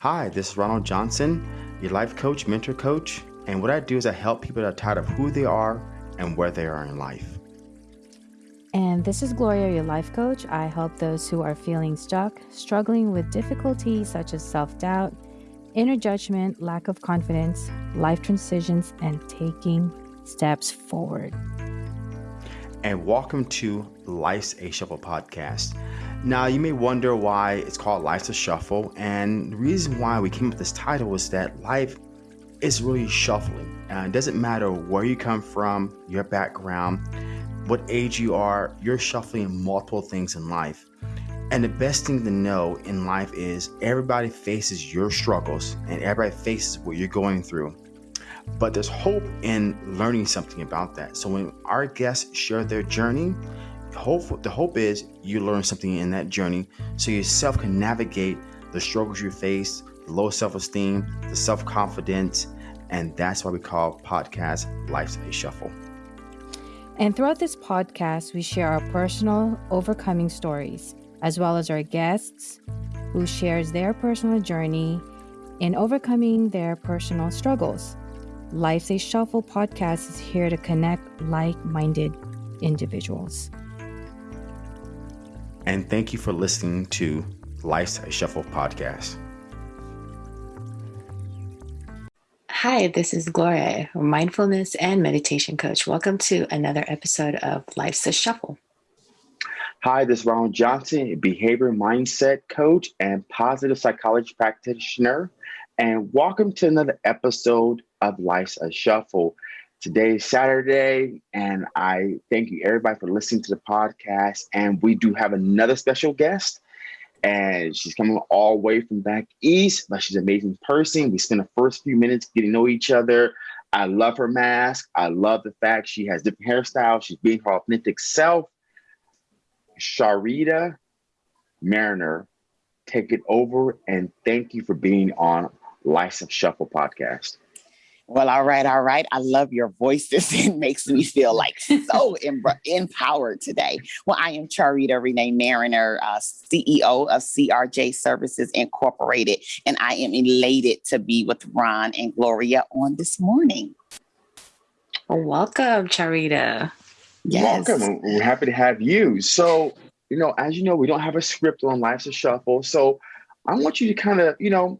Hi, this is Ronald Johnson, your life coach, mentor coach. And what I do is I help people that are tired of who they are and where they are in life. And this is Gloria, your life coach. I help those who are feeling stuck, struggling with difficulties such as self doubt, inner judgment, lack of confidence, life transitions, and taking steps forward. And welcome to Life's a Shuffle podcast. Now, you may wonder why it's called Life's a Shuffle. And the reason why we came up with this title is that life is really shuffling. Uh, it doesn't matter where you come from, your background, what age you are, you're shuffling multiple things in life. And the best thing to know in life is everybody faces your struggles and everybody faces what you're going through. But there's hope in learning something about that. So when our guests share their journey, hope the hope is you learn something in that journey so yourself can navigate the struggles you face, the low self-esteem, the self-confidence, and that's why we call podcast Life's a Shuffle. And throughout this podcast, we share our personal overcoming stories as well as our guests who shares their personal journey in overcoming their personal struggles. Life's a Shuffle podcast is here to connect like-minded individuals. And thank you for listening to Life's a Shuffle podcast. Hi, this is Gloria, mindfulness and meditation coach. Welcome to another episode of Life's a Shuffle. Hi, this is Ronald Johnson, behavior mindset coach and positive psychology practitioner. And welcome to another episode of Life's a Shuffle. Today is Saturday, and I thank you everybody for listening to the podcast. And we do have another special guest, and she's coming all the way from back east, but she's an amazing person. We spent the first few minutes getting to know each other. I love her mask. I love the fact she has different hairstyles. She's being her authentic self. Charita Mariner, take it over and thank you for being on Life's a Shuffle podcast. Well, all right, all right. I love your voices. It makes me feel like so em- empowered today. Well, I am Charita Renee Mariner, uh, CEO of CRJ Services Incorporated, and I am elated to be with Ron and Gloria on this morning. Welcome, Charita. Yes. Welcome. We're happy to have you. So, you know, as you know, we don't have a script on Life's a Shuffle. So I want you to kind of, you know,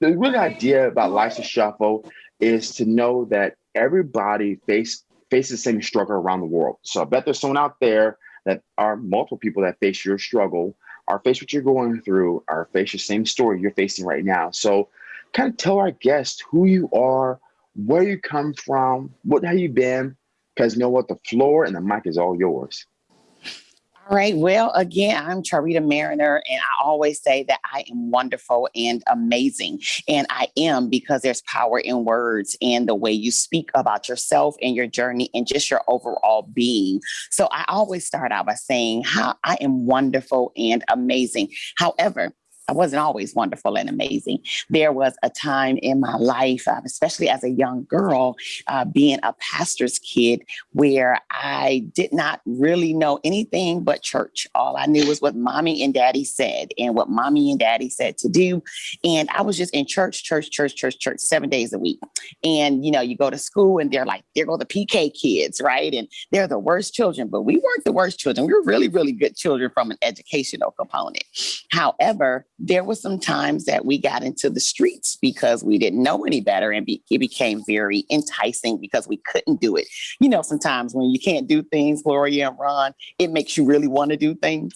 the real idea about Life's a Shuffle is to know that everybody face faces the same struggle around the world. So I bet there's someone out there that are multiple people that face your struggle, are face what you're going through, are face the same story you're facing right now. So kind of tell our guests who you are, where you come from, what have you been, because you know what, the floor and the mic is all yours. All right. Well, again, I'm Charita Mariner, and I always say that I am wonderful and amazing. And I am because there's power in words and the way you speak about yourself and your journey and just your overall being. So I always start out by saying how I am wonderful and amazing. However, I wasn't always wonderful and amazing. There was a time in my life, uh, especially as a young girl, uh, being a pastor's kid, where I did not really know anything but church. All I knew was what mommy and daddy said and what mommy and daddy said to do. And I was just in church, church, church, church, church, seven days a week. And, you know, you go to school and they're like, there go the PK kids, right? And they're the worst children, but we weren't the worst children. We were really, really good children from an educational component. However, there were some times that we got into the streets because we didn't know any better and be, it became very enticing because we couldn't do it. You know, sometimes when you can't do things, Gloria and Ron, it makes you really want to do things.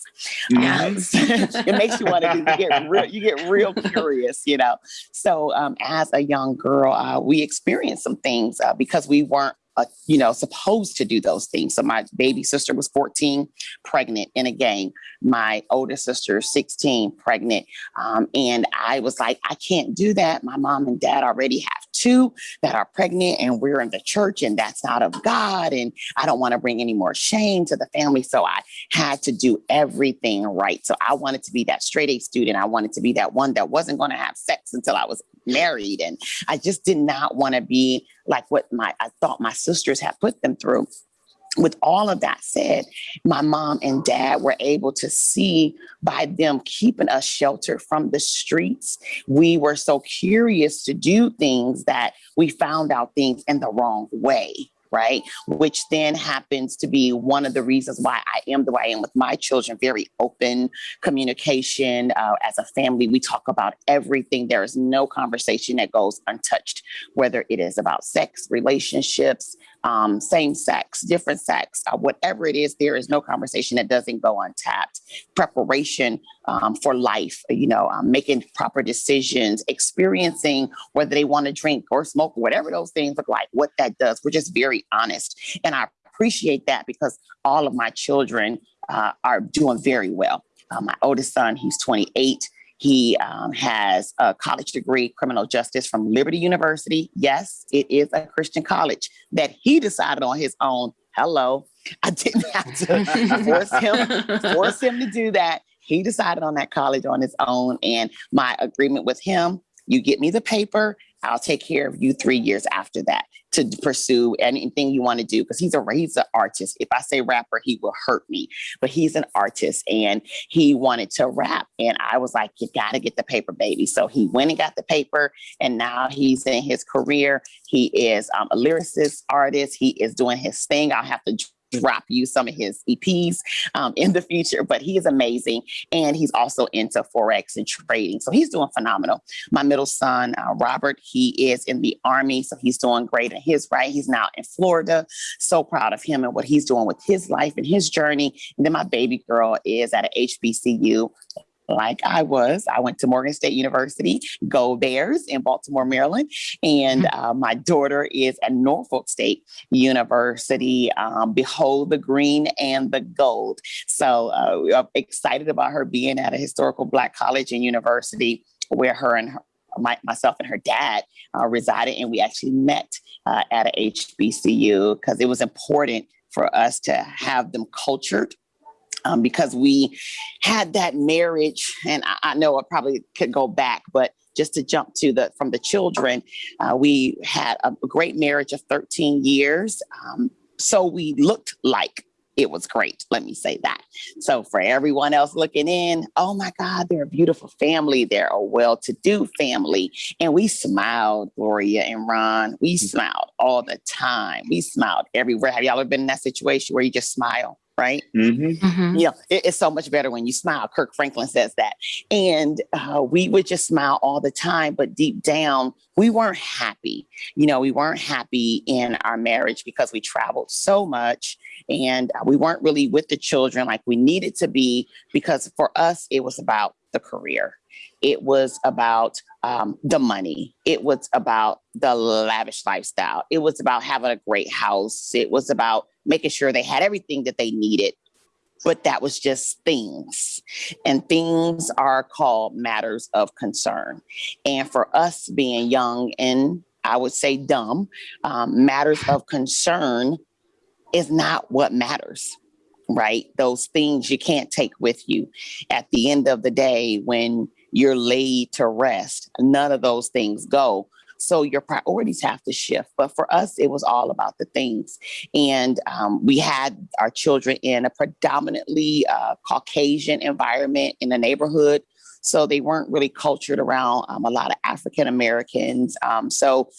Um, it makes you want to do, you get real, you get real curious, you know. So um, as a young girl, uh, we experienced some things uh, because we weren't uh, you know, supposed to do those things. So my baby sister was 14, pregnant in a gang. My older sister, 16, pregnant. Um, and I was like, I can't do that. My mom and dad already have two that are pregnant, and we're in the church, and that's not of God. And I don't want to bring any more shame to the family. So I had to do everything right. So I wanted to be that straight A student. I wanted to be that one that wasn't going to have sex until I was married. And I just did not want to be like what my I thought my sisters had put them through. with all of that said, my mom and dad were able to see by them keeping us sheltered from the streets. We were so curious to do things that we found out things in the wrong way right? Which then happens to be one of the reasons why I am the way I am with my children. Very open communication. Uh, as a family, we talk about everything. There is no conversation that goes untouched, whether it is about sex, relationships, um, same sex, different sex, uh, whatever it is, there is no conversation that doesn't go untapped. Preparation um, for life, you know, um, making proper decisions, experiencing whether they want to drink or smoke, whatever those things look like, what that does. We're just very honest. And I appreciate that because all of my children uh, are doing very well. Uh, my oldest son, he's 28. He um, has a college degree, criminal justice from Liberty University. Yes, it is a Christian college that he decided on his own. Hello, I didn't have to force him force him to do that. He decided on that college on his own, and my agreement with him: you get me the paper, I'll take care of you three years after that to pursue anything you want to do because he's a he's an artist. If I say rapper, he will hurt me, but he's an artist and he wanted to rap, and I was like, you got to get the paper, baby. So he went and got the paper, and now he's in his career. He is um, a lyricist, artist. He is doing his thing. I'll have to drop you some of his EPs um, in the future, but he is amazing. And he's also into Forex and trading. So he's doing phenomenal. My middle son, uh, Robert, he is in the Army. So he's doing great in his right. He's now in Florida. So proud of him and what he's doing with his life and his journey. And then my baby girl is at a HBCU like I was. I went to Morgan State University, Go Bears in Baltimore, Maryland. And mm-hmm. uh, my daughter is at Norfolk State University. Um, behold the green and the gold. So uh, excited about her being at a historical Black college and university where her and her, my, myself and her dad uh, resided. And we actually met uh, at a HBCU because it was important for us to have them cultured um, because we had that marriage, and I, I, know I probably could go back, but just to jump to the from the children, uh, we had a great marriage of 13 years. Um, so we looked like it was great. Let me say that. So for everyone else looking in, oh my God, they're a beautiful family. They're a well-to-do family. And we smiled, Gloria and Ron. We mm-hmm. smiled all the time. We smiled everywhere. Have y'all ever been in that situation where you just smile? Right? Mm-hmm. Mm-hmm. You know, it, it's so much better when you smile. Kirk Franklin says that. And uh, we would just smile all the time, but deep down, we weren't happy. You know, we weren't happy in our marriage because we traveled so much and we weren't really with the children like we needed to be because for us, it was about the career. It was about um, the money. It was about the lavish lifestyle. It was about having a great house. It was about making sure they had everything that they needed. But that was just things. And things are called matters of concern. And for us being young and I would say dumb, um, matters of concern is not what matters right? Those things you can't take with you. At the end of the day, when you're laid to rest, none of those things go. So your priorities have to shift. But for us, it was all about the things. And um, we had our children in a predominantly uh, Caucasian environment in the neighborhood. So they weren't really cultured around um, a lot of African Americans. Um, so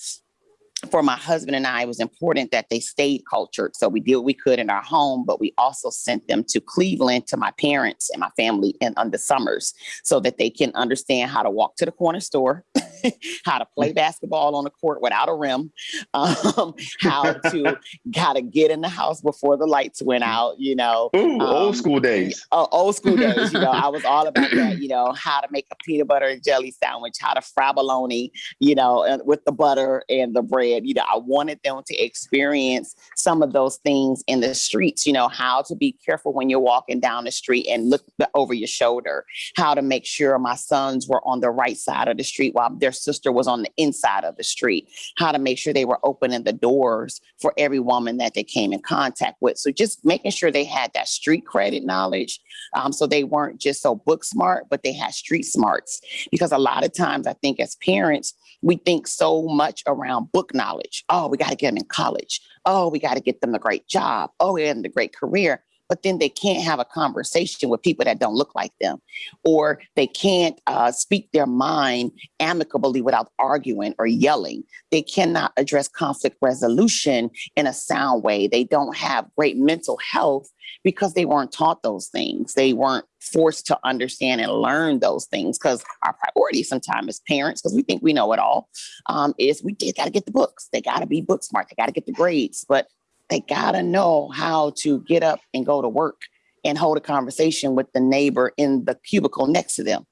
for my husband and I, it was important that they stayed cultured. So we did what we could in our home, but we also sent them to Cleveland to my parents and my family in on the summers so that they can understand how to walk to the corner store, how to play basketball on a court without a rim, um, how to how to get in the house before the lights went out. You know, Ooh, um, old school days. Uh, old school days. You know, I was all about that. You know, how to make a peanut butter and jelly sandwich, how to fry bologna. You know, with the butter and the bread you know, I wanted them to experience some of those things in the streets, you know, how to be careful when you're walking down the street and look over your shoulder, how to make sure my sons were on the right side of the street while their their sister was on the inside of the street, how to make sure they were opening the doors for every woman that they came in contact with. So just making sure they had that street credit knowledge. Um, so they weren't just so book smart, but they had street smarts. Because a lot of times I think as parents, we think so much around book knowledge. Oh, we got to get them in college. Oh, we got to get them a great job. Oh, them a great career but then they can't have a conversation with people that don't look like them, or they can't uh, speak their mind amicably without arguing or yelling. They cannot address conflict resolution in a sound way. They don't have great mental health because they weren't taught those things. They weren't forced to understand and learn those things because our priority sometimes as parents, because we think we know it all, um, is we did got to get the books. They got to be book smart. They got to get the grades. But they got to know how to get up and go to work and hold a conversation with the neighbor in the cubicle next to them.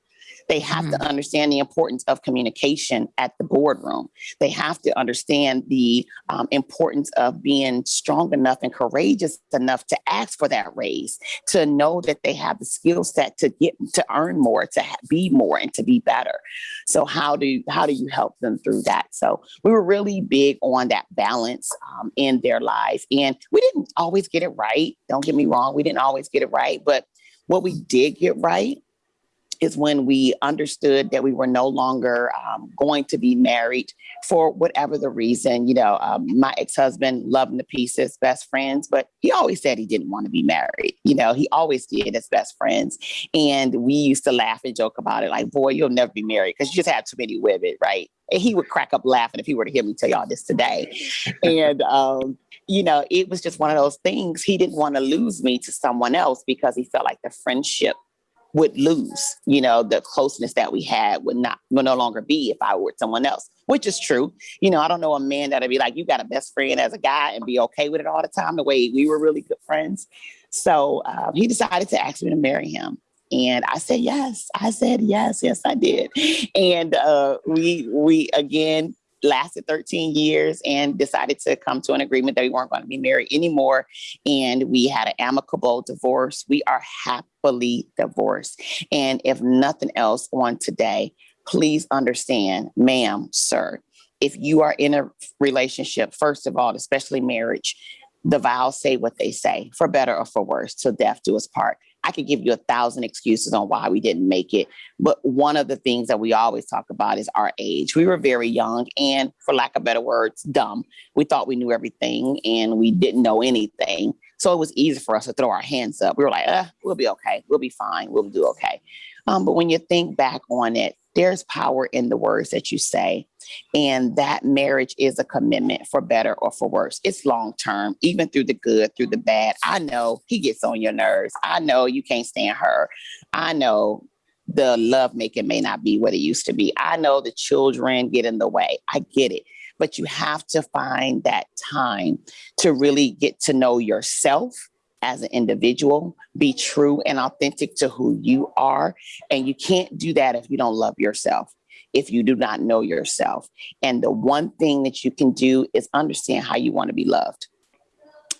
They have mm-hmm. to understand the importance of communication at the boardroom. They have to understand the um, importance of being strong enough and courageous enough to ask for that raise, to know that they have the skill set to get to earn more, to be more, and to be better. So how do you, how do you help them through that? So we were really big on that balance um, in their lives, and we didn't always get it right. Don't get me wrong, we didn't always get it right, but what we did get right is when we understood that we were no longer um, going to be married for whatever the reason. You know, um, my ex husband loved the pieces, best friends, but he always said he didn't want to be married. You know, he always did as best friends. And we used to laugh and joke about it like, boy, you'll never be married because you just have too many women, right? And he would crack up laughing if he were to hear me tell y'all this today. and, um, you know, it was just one of those things. He didn't want to lose me to someone else because he felt like the friendship would lose. You know, the closeness that we had would not would no longer be if I were with someone else, which is true. You know, I don't know a man that'd be like, you got a best friend as a guy and be okay with it all the time, the way we were really good friends. So um, he decided to ask me to marry him. And I said yes. I said yes, yes, I did. And uh, we we again lasted 13 years and decided to come to an agreement that we weren't going to be married anymore. And we had an amicable divorce. We are happily divorced. And if nothing else on today, please understand, ma'am, sir, if you are in a relationship, first of all, especially marriage, the vows say what they say, for better or for worse, till death do us part. I could give you a thousand excuses on why we didn't make it. But one of the things that we always talk about is our age. We were very young and, for lack of better words, dumb. We thought we knew everything and we didn't know anything. So it was easy for us to throw our hands up. We were like, uh, we'll be okay. We'll be fine. We'll do okay. Um, but when you think back on it, there's power in the words that you say. And that marriage is a commitment for better or for worse. It's long term, even through the good, through the bad. I know he gets on your nerves. I know you can't stand her. I know the love making may not be what it used to be. I know the children get in the way. I get it. But you have to find that time to really get to know yourself as an individual, be true and authentic to who you are. And you can't do that if you don't love yourself, if you do not know yourself. And the one thing that you can do is understand how you want to be loved.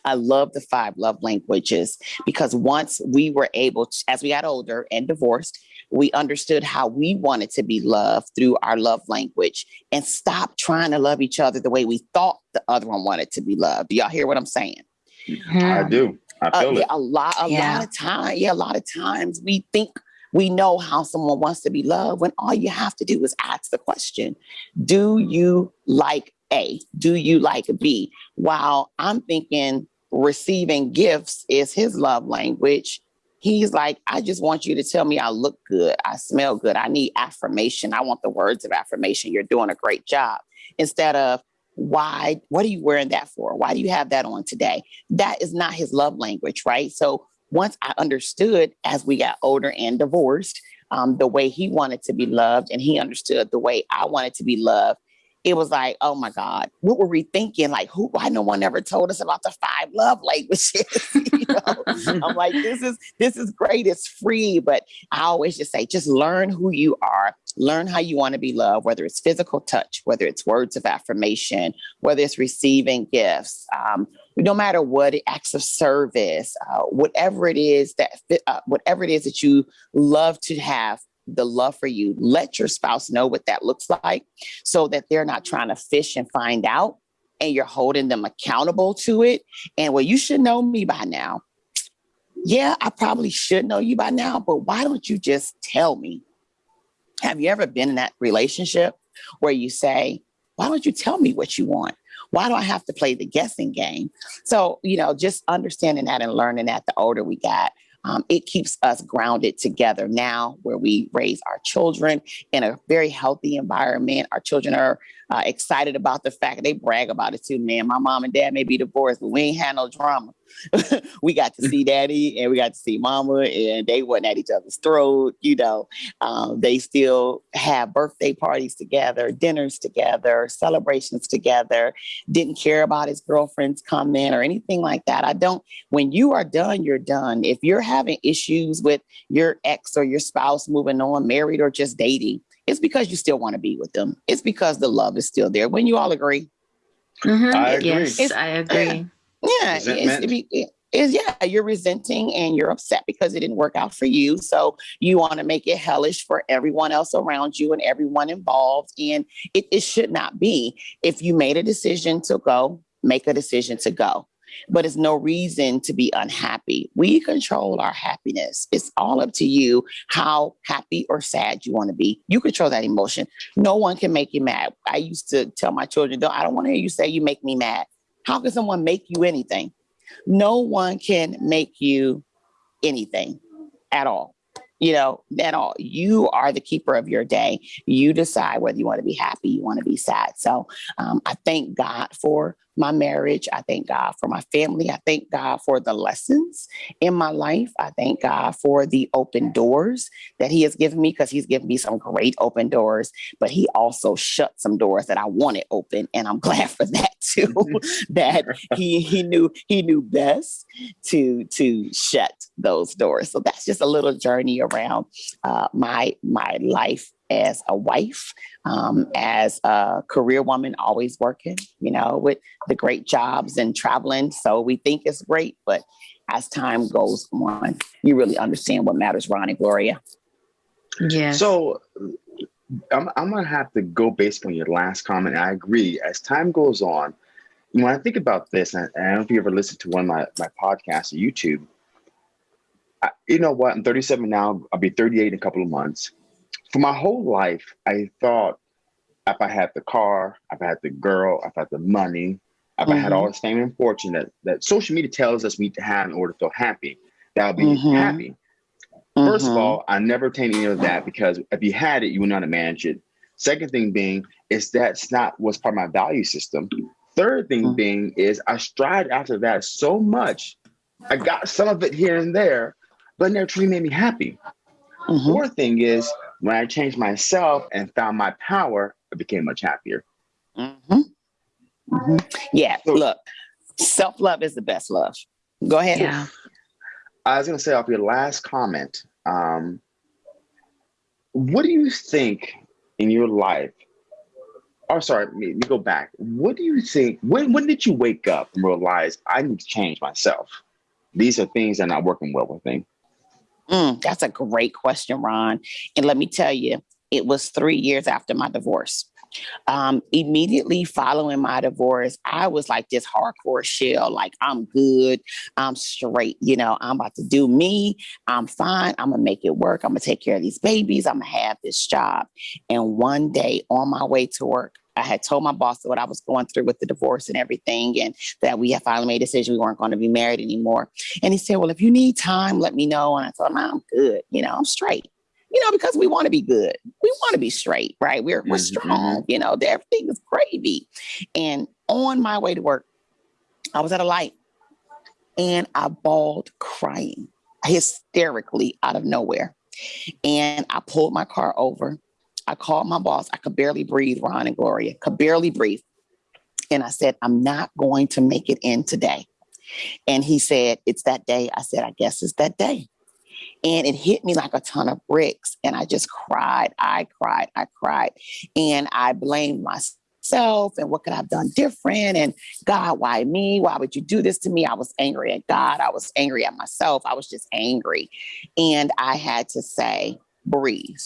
I love the five love languages because once we were able to, as we got older and divorced, we understood how we wanted to be loved through our love language and stop trying to love each other the way we thought the other one wanted to be loved. Do y'all hear what I'm saying? I do. I uh, feel uh, it. a lot, a yeah. lot of time. Yeah, a lot of times we think we know how someone wants to be loved when all you have to do is ask the question Do you like A? Do you like B? While I'm thinking receiving gifts is his love language, he's like, I just want you to tell me I look good, I smell good, I need affirmation, I want the words of affirmation. You're doing a great job. Instead of, why what are you wearing that for? Why do you have that on today? That is not his love language right? So once i understood as we got older and divorced um, the way he wanted to be loved and he understood the way i wanted to be loved it was like, oh my God, what were we thinking? Like, who? Why no one ever told us about the five love languages? you know, I'm like, this is this is great. It's free, but I always just say, just learn who you are, learn how you want to be loved, whether it's physical touch, whether it's words of affirmation, whether it's receiving gifts, um, no matter what acts of service, uh, whatever it is that uh, whatever it is that you love to have the love for you, let your spouse know what that looks like so that they're not trying to fish and find out and you're holding them accountable to it. And well, you should know me by now. Yeah, I probably should know you by now, but why don't you just tell me? Have you ever been in that relationship where you say, why don't you tell me what you want? Why do I have to play the guessing game? So, you know, just understanding that and learning that the older we got, um, it keeps us grounded together now where we raise our children in a very healthy environment. Our children are uh, excited about the fact they brag about it too. Man, my mom and dad may be divorced, but we ain't had no drama. we got to see daddy and we got to see mama and they wasn't at each other's throat you know um, they still have birthday parties together dinners together celebrations together didn't care about his girlfriends comment or anything like that i don't when you are done you're done if you're having issues with your ex or your spouse moving on married or just dating it's because you still want to be with them it's because the love is still there when you all agree mm-hmm. I agree. Yes, I agree. Yeah, it's, it, it's, yeah, you're resenting and you're upset because it didn't work out for you. So you want to make it hellish for everyone else around you and everyone involved. And it, it should not be. If you made a decision to go, make a decision to go. But it's no reason to be unhappy. We control our happiness. It's all up to you how happy or sad you want to be. You control that emotion. No one can make you mad. I used to tell my children, I don't want to hear you say you make me mad. How can someone make you anything? No one can make you anything at all. You know, at all. You are the keeper of your day. You decide whether you want to be happy, you want to be sad. So um, I thank God for my marriage. I thank God for my family. I thank God for the lessons in my life. I thank God for the open doors that He has given me because He's given me some great open doors, but He also shut some doors that I wanted open. And I'm glad for that too, that He He knew He knew best to to shut those doors. So that's just a little journey around uh, my my life as a wife, um, as a career woman, always working, you know, with the great jobs and traveling. So we think it's great, but as time goes on, you really understand what matters, Ron and Gloria. Yeah. So I'm, I'm going to have to go based on your last comment. I agree. As time goes on, when I think about this, and I don't know if you ever listened to one of my, my podcasts or YouTube, I, you know what? I'm 37 now. I'll be 38 in a couple of months for my whole life, I thought if I had the car, if I had the girl, if I had the money, if mm-hmm. I had all mm-hmm. the fame and fortune that, that social media tells us we need to have in order to feel happy, that I'll be mm-hmm. happy. Mm-hmm. First of mm-hmm. all, I never obtained any of that because if you had it, you would not have managed it. Second thing being is that's not what's part of my value system. Third thing mm-hmm. being is I strived after that so much. I got some of it here and there, but it never truly made me happy. Fourth thing is when I changed myself and found my power, I became much happier. Mm-hmm. Mm-hmm. Yeah, so, look, self love is the best love. Go ahead. Yeah. I was going to say off your last comment, um, what do you think in your life? Oh, sorry, let me go back. What do you think? When when did you wake up and realize I need to change myself? These are things that are not working well with me. Mm, that's a great question, Ron. And let me tell you, it was three years after my divorce. Um, immediately following my divorce, I was like this hardcore shell, like I'm good, I'm straight, you know, I'm about to do me, I'm fine, I'm gonna make it work, I'm gonna take care of these babies, I'm gonna have this job. And one day on my way to work, I had told my boss what I was going through with the divorce and everything, and that we had finally made a decision we weren't going to be married anymore. And he said, Well, if you need time, let me know. And I told him, I'm good. You know, I'm straight. You know, because we want to be good. We want to be straight, right? We're, we're mm-hmm. strong, you know, everything is gravy. And on my way to work, I was at a light and I bawled crying hysterically out of nowhere. And I pulled my car over I called my boss. I could barely breathe, Ron and Gloria, could barely breathe. And I said, I'm not going to make it in today. And he said, It's that day. I said, I guess it's that day. And it hit me like a ton of bricks. And I just cried. I cried. I cried. And I blamed myself and what could I have done different? And God, why me? Why would you do this to me? I was angry at God. I was angry at myself. I was just angry. And I had to say, breathe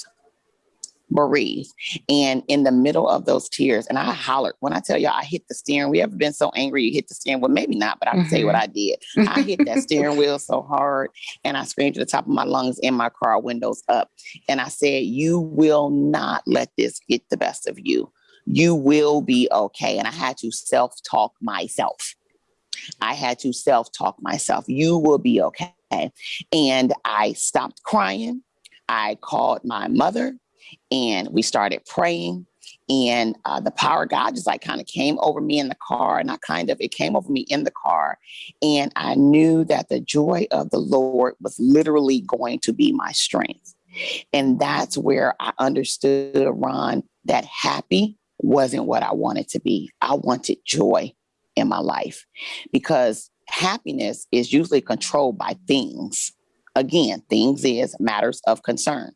bereaved. And in the middle of those tears, and I hollered when I tell y'all, I hit the steering wheel. Ever been so angry you hit the steering wheel? Maybe not, but I can mm-hmm. tell you what I did. I hit that steering wheel so hard and I screamed to the top of my lungs in my car, windows up. And I said, You will not let this get the best of you. You will be okay. And I had to self talk myself. I had to self talk myself. You will be okay. And I stopped crying. I called my mother and we started praying. And uh, the power of God just like kind of came over me in the car. And I kind of, it came over me in the car. And I knew that the joy of the Lord was literally going to be my strength. And that's where I understood, Ron, that happy wasn't what I wanted to be. I wanted joy in my life because happiness is usually controlled by things. Again, things is matters of concern.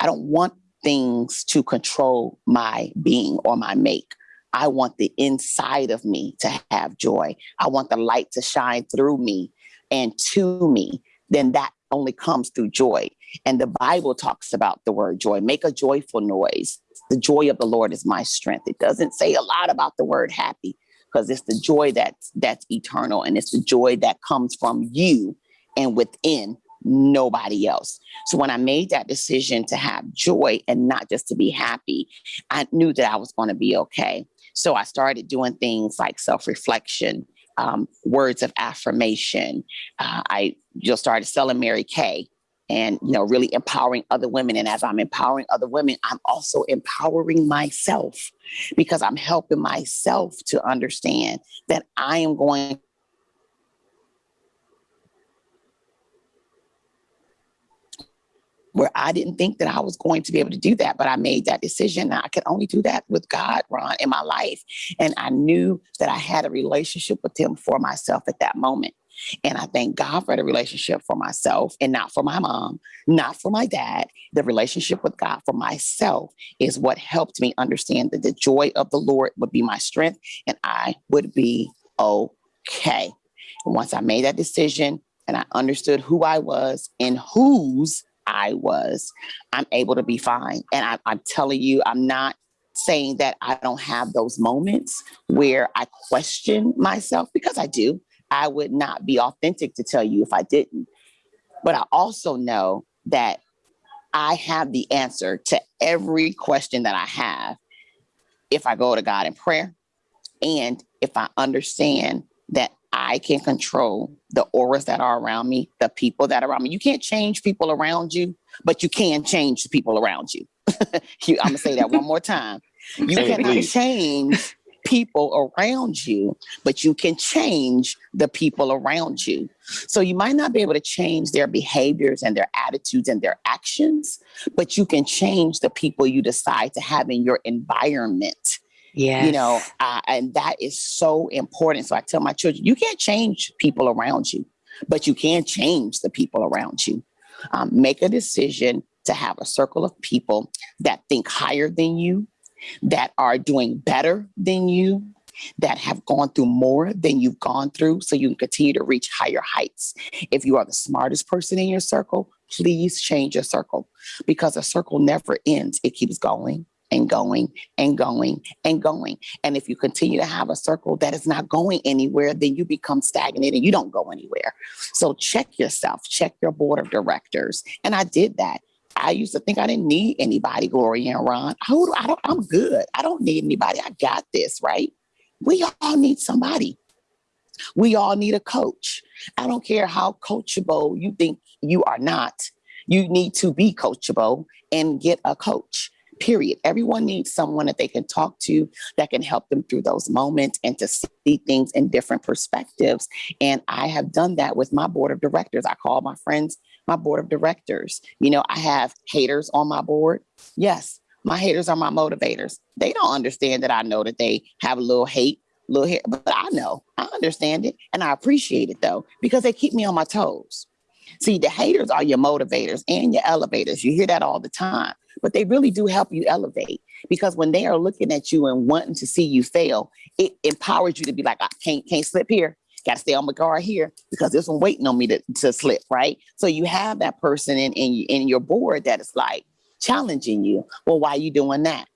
I don't want things to control my being or my make. I want the inside of me to have joy. I want the light to shine through me and to me. Then that only comes through joy. And the Bible talks about the word joy. Make a joyful noise. The joy of the Lord is my strength. It doesn't say a lot about the word happy, because it's the joy that's that's eternal and it's the joy that comes from you and within nobody else. So when I made that decision to have joy and not just to be happy, I knew that I was going to be okay. So I started doing things like self-reflection, um, words of affirmation. Uh, I just started selling Mary Kay and you know really empowering other women and as i'm empowering other women i'm also empowering myself because i'm helping myself to understand that i am going where I didn't think that I was going to be able to do that, but I made that decision. I could only do that with God, Ron, in my life. And I knew that I had a relationship with Him for myself at that moment. And I thank God for the relationship for myself and not for my mom, not for my dad. The relationship with God for myself is what helped me understand that the joy of the Lord would be my strength and I would be okay. And once I made that decision and I understood who I was and whose I was, I'm able to be fine. And I, I'm telling you, I'm not saying that I don't have those moments where I question myself because I do. I would not be authentic to tell you if I didn't. But I also know that I have the answer to every question that I have if I go to God in prayer and if I understand that I can control the auras that are around me, the people that are around me. You can't change people around you, but you can change the people around you. I'm gonna say that one more time. You hey, cannot please. change people around you, but you can change the people around you. So you might not be able to change their behaviors and their attitudes and their actions, but you can change the people you decide to have in your environment. Yeah. You know, uh, and that is so important. So I tell my children, you can't change people around you, but you can change the people around you. Um, make a decision to have a circle of people that think higher than you, that are doing better than you, that have gone through more than you've gone through so you can continue to reach higher heights. If you are the smartest person in your circle, please change your circle because a circle never ends. It keeps going and going and going and going. And if you continue to have a circle that is not going anywhere, then you become stagnant and you don't go anywhere. So check yourself, check your board of directors. And I did that. I used to think I didn't need anybody, Gloria and Ron. Who I don't, I'm good. I don't need anybody. I got this, right? We all need somebody. We all need a coach. I don't care how coachable you think you are not. You need to be coachable and get a coach. Period. Everyone needs someone that they can talk to that can help them through those moments and to see things in different perspectives. And I have done that with my board of directors. I call my friends my board of directors. You know, I have haters on my board. Yes, my haters are my motivators. They don't understand that I know that they have a little hate, little hate, but I know, I understand it and I appreciate it though, because they keep me on my toes. See, the haters are your motivators and your elevators. You hear that all the time, but they really do help you elevate because when they are looking at you and wanting to see you fail, it empowers you to be like, I can't can't slip here got to stay on my guard here because there's one waiting on me to, to slip, right? So you have that person in, in, in your board that is like, challenging you. Well, why are you doing that?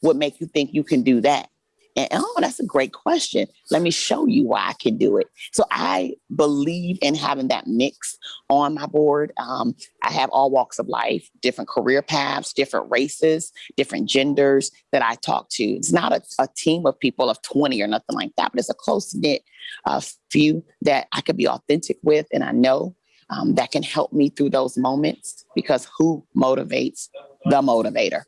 What make you think you can do that? And oh, that's a great question. Let me show you why I can do it. So I believe in having that mix on my board. Um, I have all walks of life, different career paths, different races, different genders that I talk to. It's not a, a team of people of 20 or nothing like that, but it's a close knit uh, few that I could be authentic with. And I know um, that can help me through those moments because who motivates the motivator?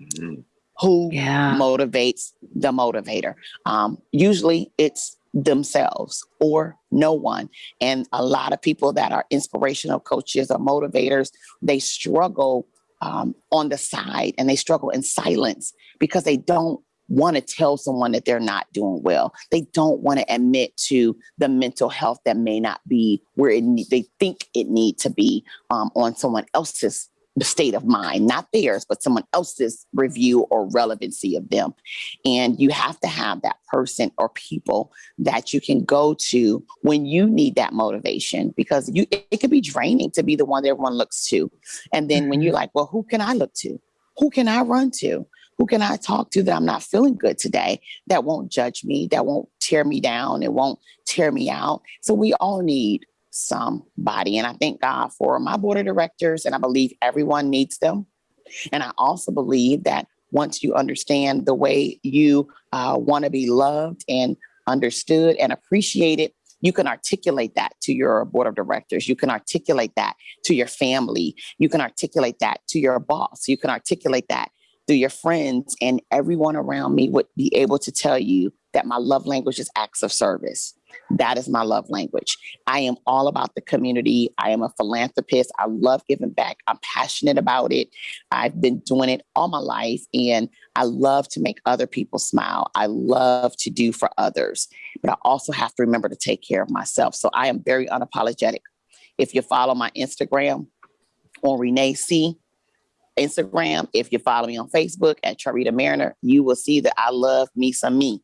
Mm-hmm who yeah. motivates the motivator. Um, usually it's themselves or no one. And a lot of people that are inspirational coaches or motivators, they struggle um, on the side and they struggle in silence because they don't want to tell someone that they're not doing well. They don't want to admit to the mental health that may not be where it they think it need to be um, on someone else's state of mind, not theirs, but someone else's review or relevancy of them. And you have to have that person or people that you can go to when you need that motivation because you it, it could be draining to be the one that everyone looks to. And then when you're mm-hmm. like, well, who can I look to? Who can I run to? Who can I talk to that I'm not feeling good today that won't judge me, that won't tear me down, it won't tear me out? So we all need somebody. And I thank God for my board of directors, and I believe everyone needs them. And I also believe that once you understand the way you uh, want to be loved and understood and appreciated, you can articulate that to your board of directors. You can articulate that to your family. You can articulate that to your boss. You can articulate that through your friends, and everyone around me would be able to tell you that my love language is acts of service. That is my love language. I am all about the community. I am a philanthropist. I love giving back. I'm passionate about it. I've been doing it all my life and I love to make other people smile. I love to do for others, but I also have to remember to take care of myself. So I am very unapologetic. If you follow my Instagram on Renee C, Instagram, if you follow me on Facebook at Charita Mariner, you will see that I love me some me.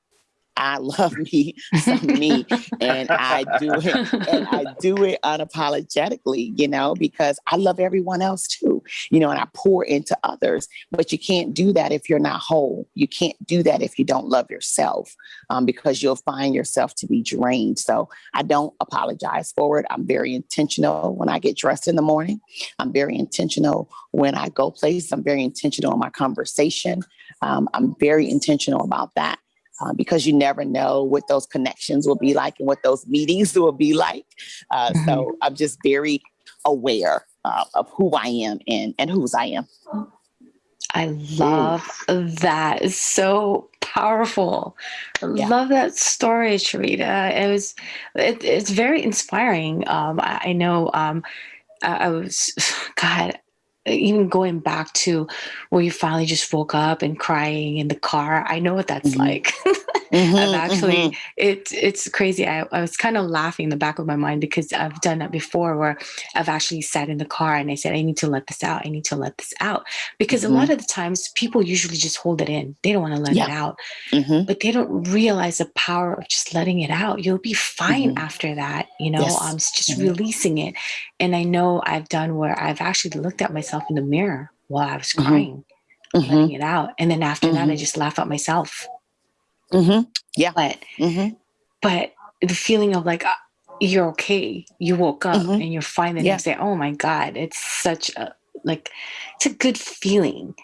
I love me some me and I do it and I do it unapologetically, you know, because I love everyone else too, you know, and I pour into others. But you can't do that if you're not whole. You can't do that if you don't love yourself um, because you'll find yourself to be drained. So I don't apologize for it. I'm very intentional when I get dressed in the morning. I'm very intentional when I go places. I'm very intentional in my conversation. Um, I'm very intentional about that uh, because you never know what those connections will be like and what those meetings will be like. Uh, mm-hmm. So I'm just very aware uh, of who I am and, and whose I am. I love Ooh. that. It's so powerful. I yeah. love that story, Charita. It was, it, it's very inspiring. Um, I, I know um, I, I was, God, even going back to where you finally just woke up and crying in the car i know what that's mm-hmm. like mm-hmm, i've actually mm-hmm. it, it's crazy I, I was kind of laughing in the back of my mind because i've done that before where i've actually sat in the car and i said i need to let this out i need to let this out because a lot mm-hmm. of the times people usually just hold it in they don't want to let yeah. it out mm-hmm. but they don't realize the power of just letting it out you'll be fine mm-hmm. after that you know yes. um, just releasing it and i know i've done where i've actually looked at myself in the mirror while I was mm-hmm. crying, mm-hmm. letting it out. And then after mm-hmm. that, I mm-hmm. just laugh at myself. Mm-hmm. Yeah. But, mm-hmm. but the feeling of like, uh, you're okay. You woke up and you're fine the yeah. next day. Oh my God. It's such a, like, it's a good feeling.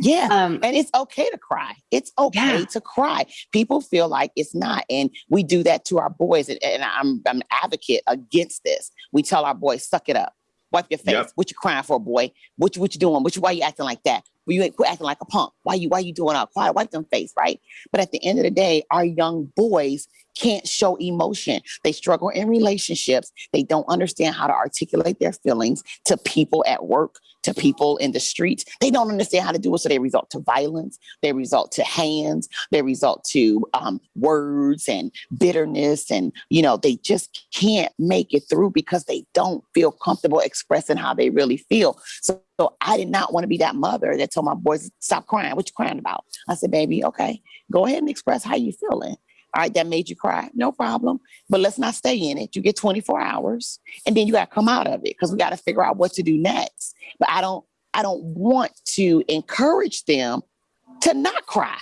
Yeah. Um, and it's okay to cry. It's okay yeah. to cry. People feel like it's not. And we do that to our boys. And, and I'm, I'm an advocate against this. We tell our boys, suck it up. Wipe your face. Yep. What you crying for, boy? What you what you doing? What you why you acting like that? Well, you ain't quit acting like a punk. Why you why you doing all quiet? Wipe them face, right? But at the end of the day, our young boys can't show emotion. They struggle in relationships. They don't understand how to articulate their feelings to people at work, to people in the streets. They don't understand how to do it. So they result to violence. They result to hands. They result to um, words and bitterness. And, you know, they just can't make it through because they don't feel comfortable expressing how they really feel. So, so I did not want to be that mother that told my boys, stop crying. What you crying about? I said, baby, okay, go ahead and express how you feeling. All right, that made you cry. No problem. But let's not stay in it. You get 24 hours and then you got to come out of it because we got to figure out what to do next. But I don't I don't want to encourage them to not cry.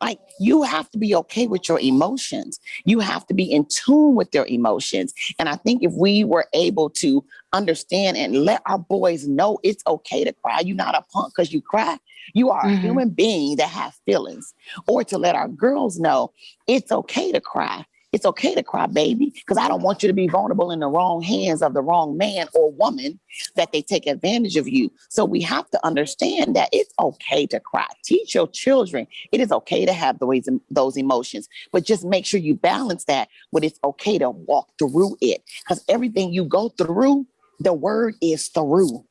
Like you have to be okay with your emotions. You have to be in tune with their emotions. And I think if we were able to understand and let our boys know it's okay to cry, you're not a punk because you cry. You are mm-hmm. a human being that has feelings. Or to let our girls know it's okay to cry it's okay to cry, baby, because I don't want you to be vulnerable in the wrong hands of the wrong man or woman that they take advantage of you. So we have to understand that it's okay to cry. Teach your children it is okay to have those, those emotions, but just make sure you balance that with it's okay to walk through it. Because everything you go through, the word is through.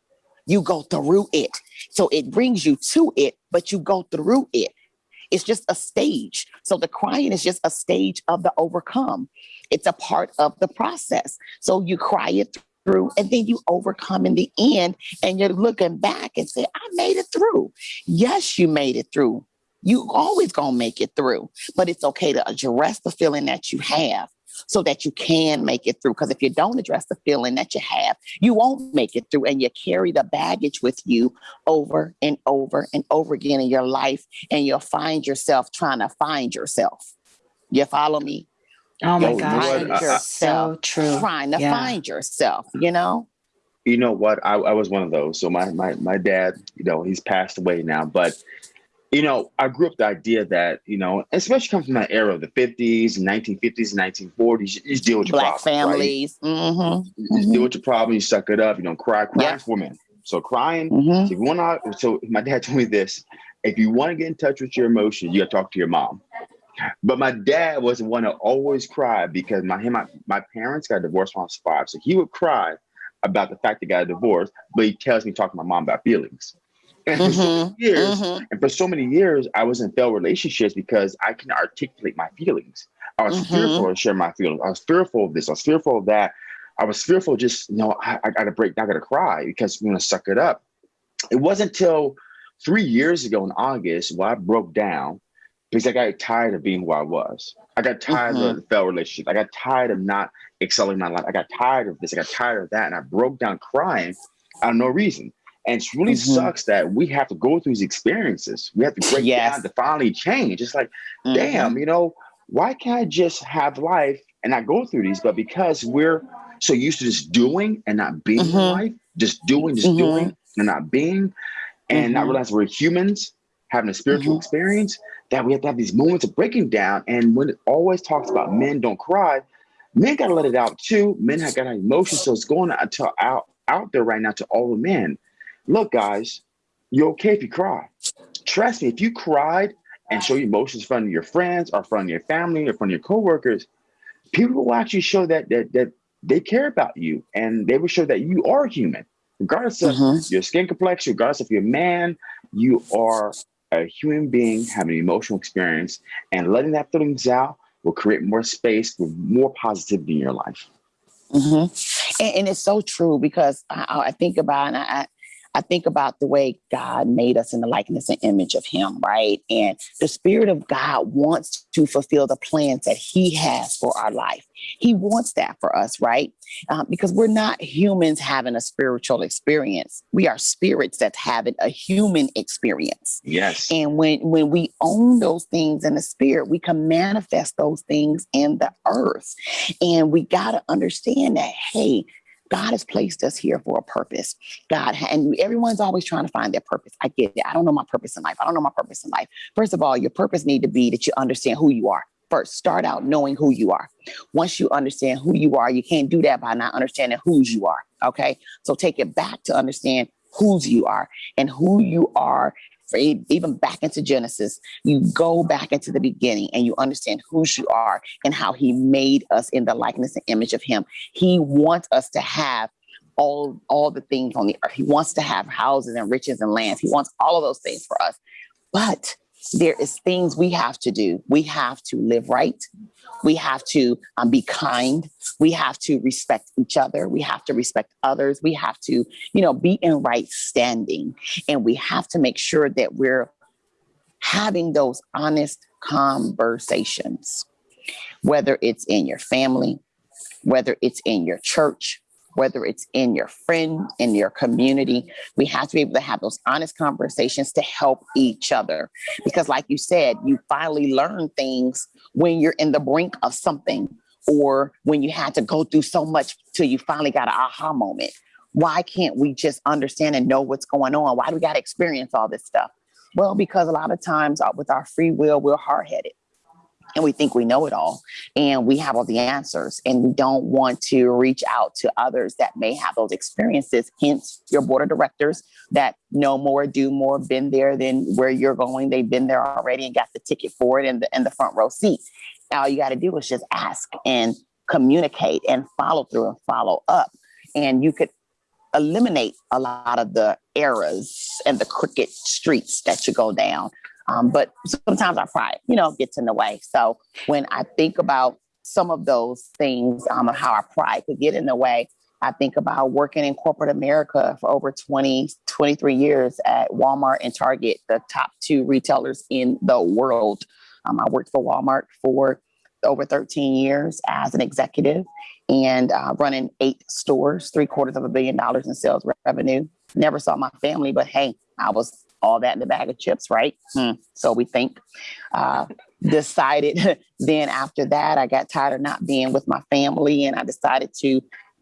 You go through it. So it brings you to it, but you go through it. It's just a stage. So the crying is just a stage of the overcome. It's a part of the process. So you cry it through and then you overcome in the end and you're looking back and say, I made it through. Yes, you made it through. You always gonna make it through, but it's okay to address the feeling that you have so that you can make it through. Because if you don't address the feeling that you have, you won't make it through. And you carry the baggage with you over and over and over again in your life. And you'll find yourself trying to find yourself. You follow me? Oh my gosh, so true. Trying to yeah. find yourself, you know? You know what? I, I was one of those. So my, my my dad, you know, he's passed away now, but you know, I grew up the idea that, you know, especially coming from that era of the 50s, 1950s, 1940s, you just deal with your Black problems, families. Right? Mm-hmm. You just mm-hmm. deal with your problem, you suck it up, you don't cry. cry for men. So crying, mm-hmm. so if you want to, so my dad told me this, if you want to get in touch with your emotions, you got to talk to your mom. But my dad was the one to always cry because my him, my, my parents got divorced when I was five. So he would cry about the fact they got a divorce, but he tells me to talk to my mom about feelings. And for so many mm-hmm. years, mm-hmm. and for so many years, I was in failed relationships because I can articulate my feelings. I was mm-hmm. fearful to share my feelings. I was fearful of this. I was fearful of that. I was fearful just, you know, I, I gotta break, I gotta cry because I'm gonna suck it up. It wasn't until three years ago in August where I broke down because I got tired of being who I was. I got tired mm-hmm. of the failed relationship. I got tired of not excelling my life. I got tired of this. I got tired of that. And I broke down crying out of no reason. And it really mm-hmm. sucks that we have to go through these experiences. We have to break yes. down to finally change. It's like, mm-hmm. damn, you know, why can't I just have life and not go through these? But because we're so used to just doing and not being mm-hmm. life, just doing, just mm-hmm. doing and not being, and not mm-hmm. realizing we're humans having a spiritual mm-hmm. experience, that we have to have these moments of breaking down. And when it always talks about men don't cry, men gotta let it out too. Men have got emotions. So it's going to, out, out there right now to all the men look, guys, you're okay if you cry. Trust me, if you cried and show your emotions in front of your friends or in front of your family or in front of your coworkers, people will actually show that that that they care about you and they will show that you are human. Regardless of mm-hmm. your skin complexion, regardless of your man, you are a human being having an emotional experience and letting that feelings out will create more space with more positivity in your life. Mm-hmm. And, and, it's so true because I, I think about and I, I think about the way God made us in the likeness and image of Him, right? And the Spirit of God wants to fulfill the plans that He has for our life. He wants that for us, right? Um, because we're not humans having a spiritual experience. We are spirits that's having a human experience. Yes. And when when we own those things in the spirit, we can manifest those things in the earth. And we got to understand that, hey, God has placed us here for a purpose. God, and everyone's always trying to find their purpose. I get it. I don't know my purpose in life. I don't know my purpose in life. First of all, your purpose need to be that you understand who you are. First, start out knowing who you are. Once you understand who you are, you can't do that by not understanding whose you are. Okay. So take it back to understand whose you are and who you are even back into Genesis, you go back into the beginning and you understand who you are and how he made us in the likeness and image of him. He wants us to have all, all the things on the earth. He wants to have houses and riches and lands. He wants all of those things for us. But there is things we have to do. We have to live right. We have to um, be kind. We have to respect each other. We have to respect others. We have to, you know, be in right standing. And we have to make sure that we're having those honest conversations, whether it's in your family, whether it's in your church, whether it's in your friend, in your community. We have to be able to have those honest conversations to help each other. Because, like you said, you finally learn things when you're in the brink of something or when you had to go through so much till you finally got an aha moment. Why can't we just understand and know what's going on? Why do we got to experience all this stuff? Well, because a lot of times uh, with our free will, we're hard headed and we think we know it all and we have all the answers and we don't want to reach out to others that may have those experiences hence your board of directors that know more do more been there than where you're going. They've been there already and got the ticket for it in the in the front row seat all you got to do is just ask and communicate and follow through and follow up and you could eliminate a lot of the errors and the crooked streets that you go down um, but sometimes our pride, you know, gets in the way. So when I think about some of those things, um, how our pride could get in the way, I think about working in corporate America for over 20, 23 years at Walmart and Target, the top two retailers in the world. Um, I worked for Walmart for over 13 years as an executive and uh, running eight stores, three quarters of a billion dollars in sales revenue. Never saw my family, but hey, I was all that in the bag of chips, right? Hmm. So we think. Uh, decided then after that, I got tired of not being with my family and I decided to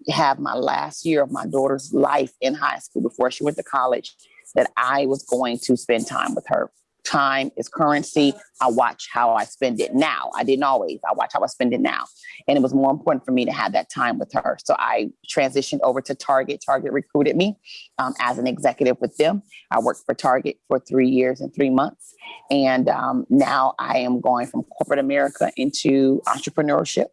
have my last year of my daughter's life in high school before she went to college that I was going to spend time with her time is currency. I watch how I spend it now. I didn't always. I watch how I spend it now. And it was more important for me to have that time with her. So I transitioned over to Target. Target recruited me um, as an executive with them. I worked for Target for three years and three months. And um, now I am going from corporate America into entrepreneurship.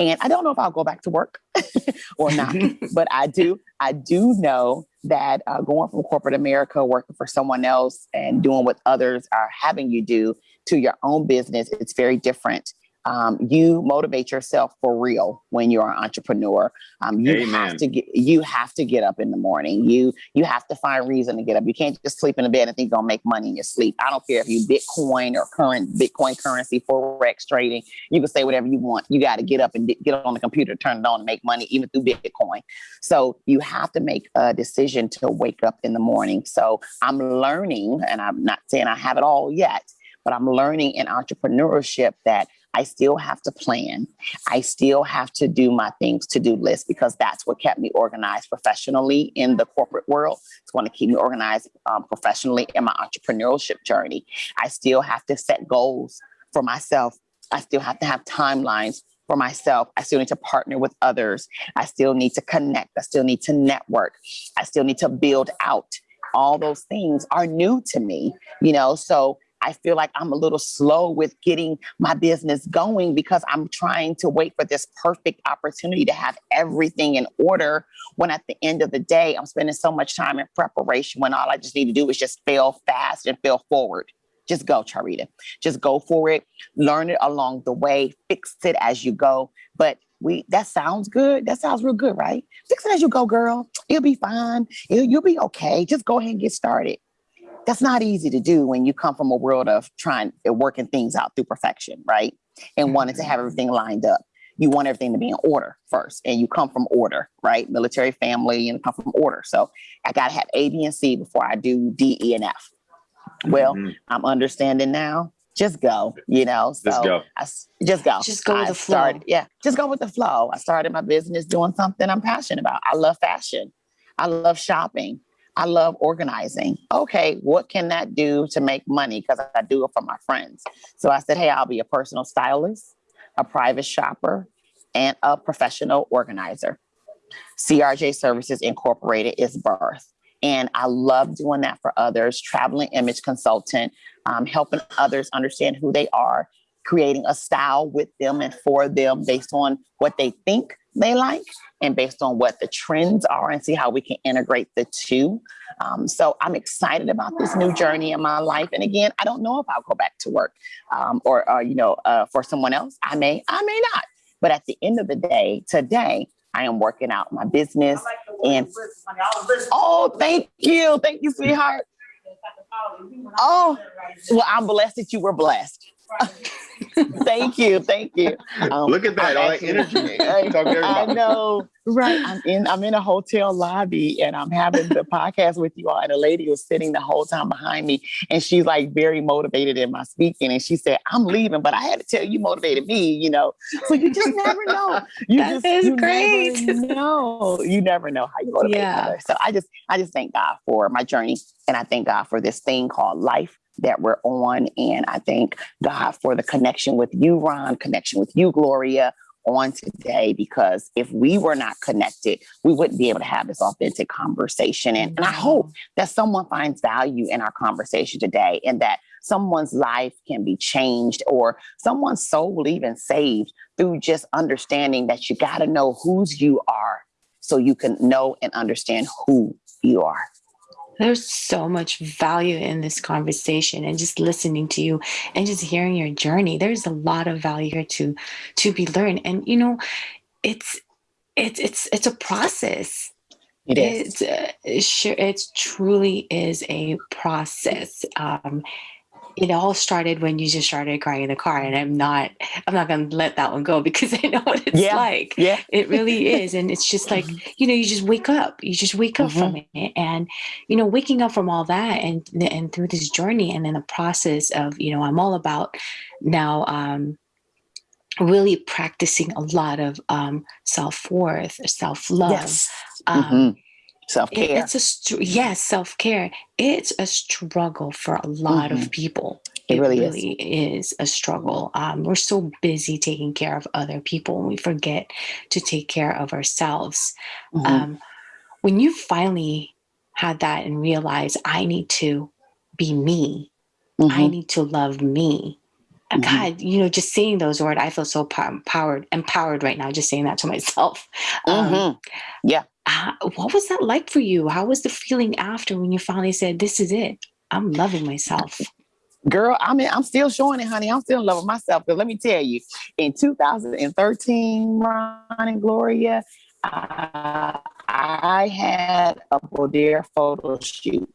And I don't know if I'll go back to work or not, but I do. I do know that uh, going from corporate America, working for someone else, and doing what others are having you do to your own business, it's very different um, you motivate yourself for real when you're an entrepreneur. Um, you Amen. have to get you have to get up in the morning. You you have to find reason to get up. You can't just sleep in the bed and think you're gonna make money in your sleep. I don't care if you Bitcoin or current Bitcoin currency forex trading. You can say whatever you want. You got to get up and get on the computer, turn it on, and make money even through Bitcoin. So you have to make a decision to wake up in the morning. So I'm learning, and I'm not saying I have it all yet, but I'm learning in entrepreneurship that I still have to plan. I still have to do my things to do list because that's what kept me organized professionally in the corporate world. It's going to keep me organized um, professionally in my entrepreneurship journey. I still have to set goals for myself. I still have to have timelines for myself. I still need to partner with others. I still need to connect. I still need to network. I still need to build out. All those things are new to me, you know, so I feel like I'm a little slow with getting my business going because I'm trying to wait for this perfect opportunity to have everything in order. When at the end of the day, I'm spending so much time in preparation when all I just need to do is just fail fast and fail forward. Just go, Charita. Just go for it. Learn it along the way. Fix it as you go. But we that sounds good. That sounds real good, right? Fix it as you go, girl. It'll be fine. It'll, you'll be okay. Just go ahead and get started that's not easy to do when you come from a world of trying uh, working things out through perfection, right? And mm-hmm. wanting to have everything lined up. You want everything to be in order first, and you come from order, right? Military family and come from order. So I got to have A, B, and C before I do D, E, and F. Well, mm-hmm. I'm understanding now. Just go, you know. So just go. I, just go. Just go with I the flow. Started, yeah, just go with the flow. I started my business doing something I'm passionate about. I love fashion. I love shopping. I love organizing. Okay, what can that do to make money? Because I do it for my friends. So I said, hey, I'll be a personal stylist, a private shopper, and a professional organizer. CRJ Services Incorporated is birth. And I love doing that for others, traveling image consultant, um, helping others understand who they are, creating a style with them and for them based on what they think they like and based on what the trends are and see how we can integrate the two. Um, so I'm excited about this new journey in my life. And again, I don't know if I'll go back to work um, or, uh, you know, uh, for someone else. I may, I may not. But at the end of the day, today, I am working out my business. And oh, thank you. Thank you, sweetheart. Oh, well, I'm blessed that you were blessed. thank you, thank you. Um, Look at that, all that energy. I know, right? I'm in. I'm in a hotel lobby, and I'm having the podcast with you all. And a lady was sitting the whole time behind me, and she's like very motivated in my speaking. And she said, "I'm leaving, but I had to tell you, motivated me." You know, so you just never know. You that just is you great. Never know. You never know how you motivate yeah. others. So I just, I just thank God for my journey, and I thank God for this thing called life that we're on. And I thank God for the connection with you, Ron, connection with you, Gloria, on today, because if we were not connected, we wouldn't be able to have this authentic conversation. And, and I hope that someone finds value in our conversation today and that someone's life can be changed or someone's soul will even saved through just understanding that you got to know whose you are so you can know and understand who you are. There's so much value in this conversation and just listening to you and just hearing your journey. There's a lot of value here to to be learned. And you know, it's it's it's it's a process. It is. It's, uh, sure, it truly is a process. Um, it all started when you just started crying in the car and i'm not i'm not going to let that one go because i know what it's yeah. like yeah it really is and it's just like mm-hmm. you know you just wake up you just wake up mm-hmm. from it and you know waking up from all that and and through this journey and then the process of you know i'm all about now um really practicing a lot of um self-worth self-love yes. um mm-hmm self care. It's a yes, self care. It's a struggle for a lot mm-hmm. of people. It, it really, really is. is. a struggle. Um, we're so busy taking care of other people, and we forget to take care of ourselves. Mm-hmm. Um, when you finally had that and realized, I need to be me. Mm-hmm. I need to love me. Mm-hmm. God, you know, just saying those words, I feel so empowered, empowered right now. Just saying that to myself. Um, mm-hmm. yeah uh, what was that like for you? How was the feeling after when you finally said, "This is it. I'm loving myself." Girl, I mean, I'm still showing it, honey. I'm still in love with myself. Because let me tell you, in 2013, Ron and Gloria, I had a boudoir photo shoot,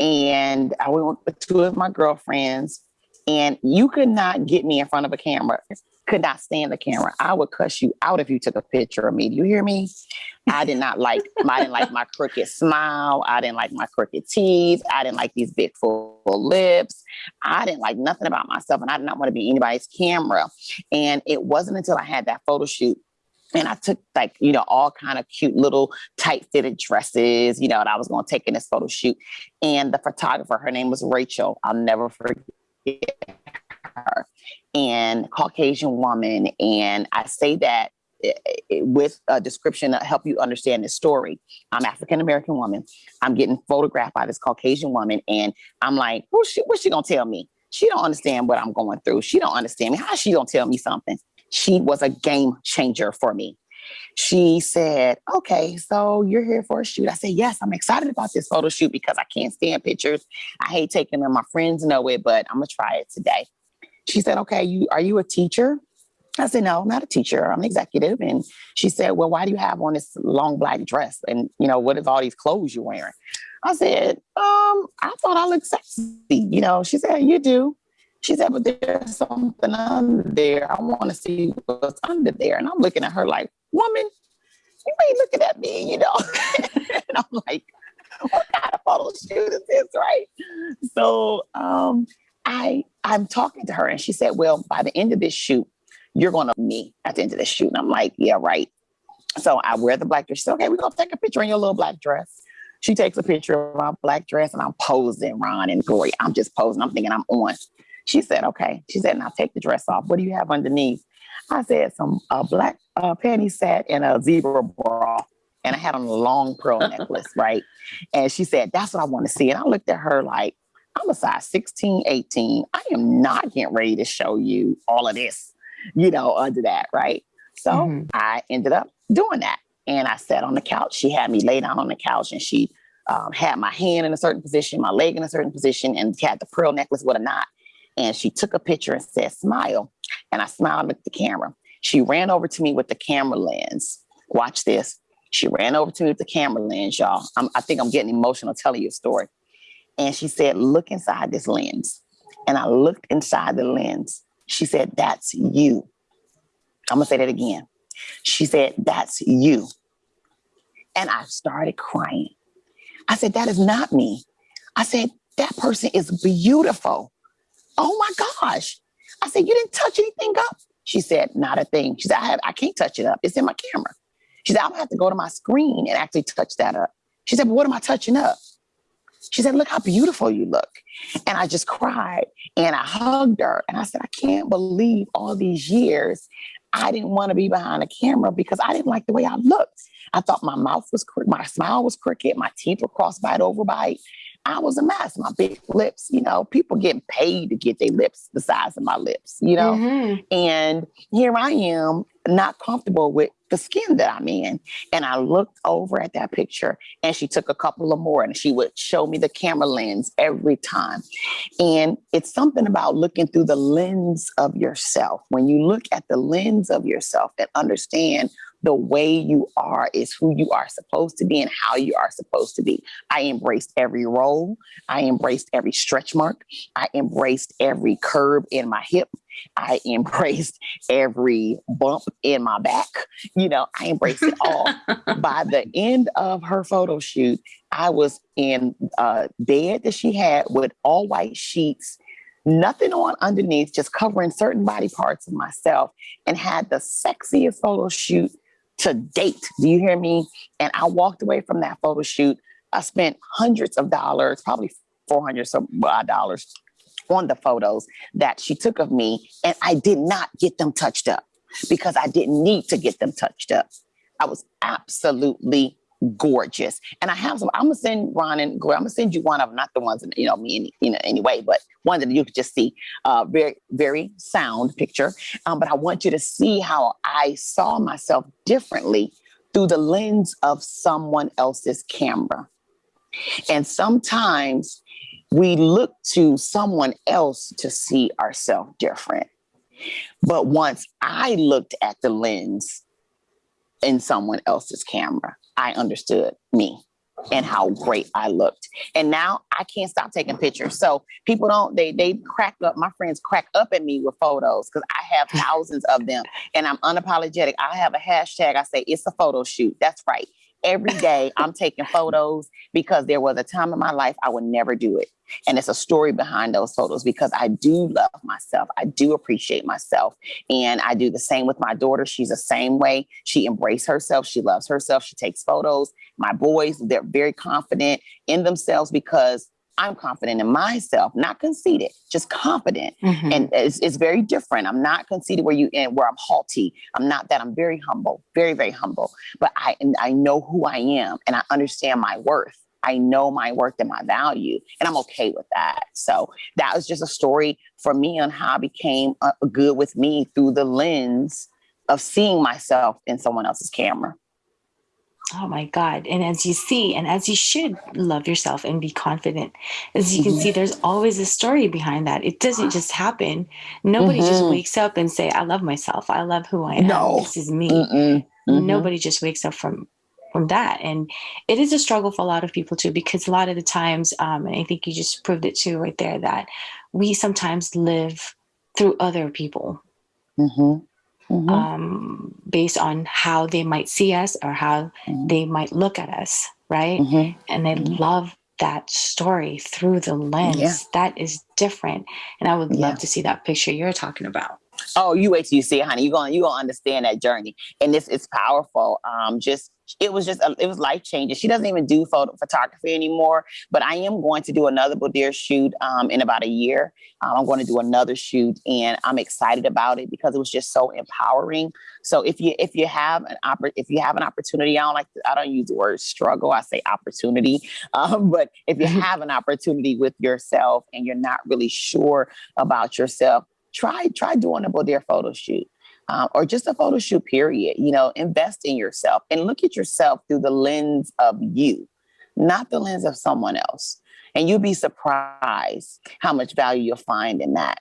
and I went with two of my girlfriends. And you could not get me in front of a camera could not stand the camera. I would cuss you out if you took a picture of me. Do you hear me? I did not like I didn't like my crooked smile. I didn't like my crooked teeth. I didn't like these big full lips. I didn't like nothing about myself and I did not want to be anybody's camera. And it wasn't until I had that photo shoot and I took like, you know, all kind of cute little tight fitted dresses, you know, that I was going to take in this photo shoot. And the photographer, her name was Rachel. I'll never forget her and Caucasian woman. And I say that eh, eh, with a description to help you understand the story. I'm African American woman. I'm getting photographed by this Caucasian woman, and I'm like, what's she, what's she gonna tell me? She don't understand what I'm going through. She don't understand me. How she gonna tell me something? She was a game changer for me. She said, Okay, so you're here for a shoot. I said, Yes, I'm excited about this photo shoot because I can't stand pictures. I hate taking them. My friends know it, but I'm gonna try it today. She said, okay, you are you a teacher? I said, no, I'm not a teacher. I'm an executive. And she said, well, why do you have on this long black dress? And, you know, what is all these clothes you're wearing? I said, um, I thought I looked sexy. You know, she said, you do. She said, but there's something under there. I want to see what's under there. And I'm looking at her like, woman, you ain't looking at me, you know? and I'm like, what kind of photo shoot is this, right? So um, I I'm talking to her and she said, Well, by the end of this shoot, you're gonna me at the end of the shoot. And I'm like, Yeah, right. So I wear the black dress. She said, Okay, we're gonna take a picture in your little black dress. She takes a picture of my black dress and I'm posing, Ron and Glory. I'm just posing. I'm thinking I'm on. She said, Okay. She said, Now take the dress off. What do you have underneath? I said, Some black uh, panty set and a zebra bra. And I had on a long pearl necklace, right? And she said, That's what I want to see. And I looked at her like, I'm a size 16, 18. I am not getting ready to show you all of this, you know, under that, right? So mm-hmm. I ended up doing that. And I sat on the couch. She had me lay down on the couch and she um, had my hand in a certain position, my leg in a certain position, and had the pearl necklace with a knot. And she took a picture and said, smile. And I smiled at the camera. She ran over to me with the camera lens. Watch this. She ran over to me with the camera lens, y'all. I'm, I think I'm getting emotional telling you a story. And she said, Look inside this lens. And I looked inside the lens She said, That's you. I'm going to say that again. She said, That's you. And I started crying. I said, That is not me. I said, That person is beautiful. Oh my gosh. I said, You didn't touch anything up. She said, Not a thing. She said, I, have, I can't touch it up. It's in my camera. She said, I'm gonna have to go to my screen and actually touch that up. She said, But what am I touching up? She said, Look how beautiful you look. And I just cried and I hugged her. And I said, I can't believe all these years I didn't want to be behind a camera because I didn't like the way I looked. I thought my mouth was crooked, my smile was crooked, my teeth were cross-bite overbite. I was a mess. My big lips, you know, people getting paid to get their lips the size of my lips, you know. Mm-hmm. And here I am, not comfortable with the skin that I'm in. And I looked over at that picture and she took a couple of more and she would show me the camera lens every time. And it's something about looking through the lens of yourself. When you look at the lens of yourself and understand the way you are is who you are supposed to be and how you are supposed to be. I embraced every role. I embraced every stretch mark. I embraced every curve in my hip. I embraced every bump in my back. You know, I embraced it all. By the end of her photo shoot, I was in a bed that she had with all white sheets nothing on underneath, just covering certain body parts of myself, and had the sexiest photo shoot to date. Do you hear me? And I walked away from that photo shoot. I spent hundreds of dollars, probably 400 some uh, dollars on the photos that she took of me. And I did not get them touched up because I didn't need to get them touched up. I was absolutely gorgeous. And I have some, I'm gonna send Ron and I'm gonna send you one of them, not the ones you know, me any, you know, anyway, but one that you could just see uh very, very sound picture. Um, but I want you to see how I saw myself differently through the lens of someone else's camera. And sometimes we look to someone else to see ourselves different. But once I looked at the lens in someone else's camera, I understood me and how great I looked. And now I can't stop taking pictures. So people don't they they crack up. My friends crack up at me with photos because I have thousands of them, and I'm unapologetic. I have a hashtag. I say it's a photo shoot. That's right every day I'm taking photos because there was a time in my life I would never do it. And it's a story behind those photos because I do love myself. I do appreciate myself. And I do the same with my daughter. She's the same way. She embraces herself. She loves herself. She takes photos. My boys, they're very confident in themselves because I'm confident in myself, not conceited, just confident. Mm-hmm. And it's, it's, very different. I'm not conceited where you in where I'm haughty. I'm not that. I'm very humble, very, very humble. But I I know who I am and I understand my worth. I know my worth and my value, and I'm okay with that. So that was just a story for me on how I became uh, good with me through the lens of seeing myself in someone else's camera. Oh my God. And as you see, and as you should love yourself and be confident, as you can mm-hmm. see, there's always a story behind that. It doesn't just happen. Nobody mm-hmm. just wakes up and say, I love myself. I love who I am. No. This is me. Mm-hmm. Nobody just wakes up from from that. And it is a struggle for a lot of people too, because a lot of the times, um, and I think you just proved it too right there, that we sometimes live through other people. Mm-hmm mm-hmm. um, based on how they might see us or how mm-hmm. they might look at us, right? Mm-hmm. And they mm-hmm. love that story through the lens. Yeah. That is different. And I would love to see that picture you're talking about. Oh, you wait till you see it, honey. You're going you gonna understand that journey. And this is powerful. Um, just it was just it was life changing. She doesn't even do photo photography anymore, but I am going to do another Boudoir shoot um, in about a year. Um, I'm going to do another shoot, and I'm excited about it because it was just so empowering. So if you if you have an oppor- if you have an opportunity, I don't like to, I don't use the word struggle. I say opportunity. Um, but if you have an opportunity with yourself and you're not really sure about yourself, try try doing a Boudoir photo shoot um, or just a photo shoot, period. You know, invest in yourself and look at yourself through the lens of you, not the lens of someone else. And you'll be surprised how much value you'll find in that.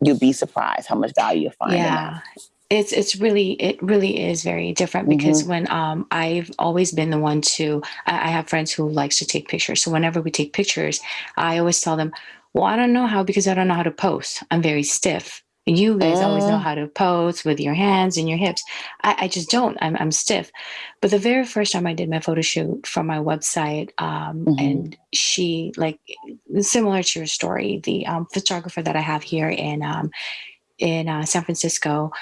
You'll be surprised how much value you'll find yeah. in that it's it's really it really is very different because mm-hmm. when um I've always been the one to I, I, have friends who likes to take pictures. So whenever we take pictures, I always tell them, "Well, I don't know how because I don't know how to post. I'm very stiff." You guys always know how to pose with your hands and your hips. I, I, just don't. I'm, I'm stiff. But the very first time I did my photo shoot for my website, um, mm-hmm. and she, like, similar to your story, the um, photographer that I have here in um, in uh, San Francisco,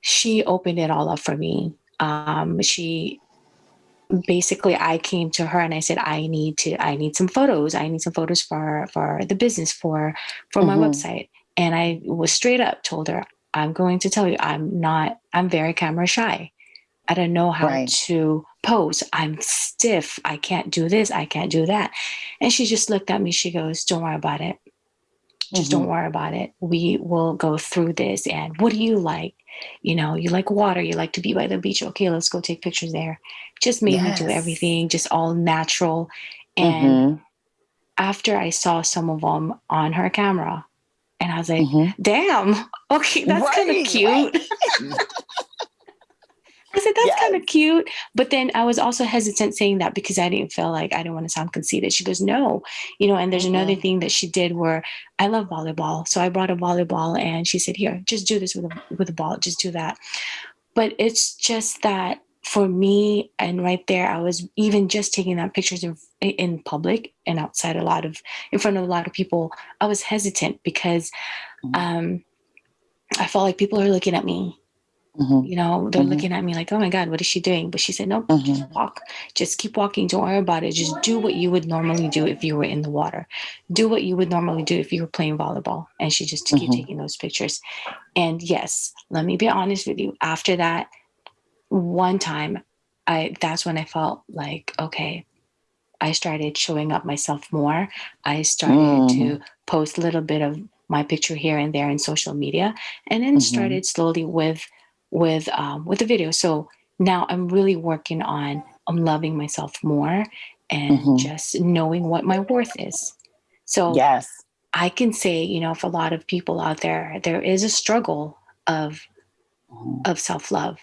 she opened it all up for me. Um, she basically I came to her and I said I need to I need some photos. I need some photos for for the business for for mm-hmm. my website. And I was straight up told her, I'm going to tell you, I'm not, I'm very camera shy. I don't know how right. to pose. I'm stiff. I can't do this. I can't do that. And she just looked at me. She goes, Don't worry about it. Just mm-hmm. don't worry about it. We will go through this. And what do you like? You know, you like water. You like to be by the beach. Okay, let's go take pictures there. Just made yes. me do everything, just all natural. And mm-hmm. after I saw some of them on her camera, and I was like, mm-hmm. damn, okay, that's right, kind of cute. Right. I said, that's yes. kind of cute. But then I was also hesitant saying that because I didn't feel like I didn't want to sound conceited. She goes, no, you know, and there's mm-hmm. another thing that she did where I love volleyball. So I brought a volleyball and she said, here, just do this with a, with a ball, just do that. But it's just that for me and right there i was even just taking that pictures in, in public and outside a lot of in front of a lot of people i was hesitant because mm-hmm. um i felt like people are looking at me mm-hmm. you know they're mm-hmm. looking at me like oh my god what is she doing but she said no mm-hmm. just walk just keep walking don't worry about it just do what you would normally do if you were in the water do what you would normally do if you were playing volleyball and she just keep mm-hmm. taking those pictures and yes let me be honest with you after that one time I that's when I felt like, okay, I started showing up myself more. I started mm. to post a little bit of my picture here and there in social media, and then mm-hmm. started slowly with with um, with the video. So now I'm really working on I'm loving myself more and mm-hmm. just knowing what my worth is. So yes, I can say you know for a lot of people out there, there is a struggle of mm-hmm. of self love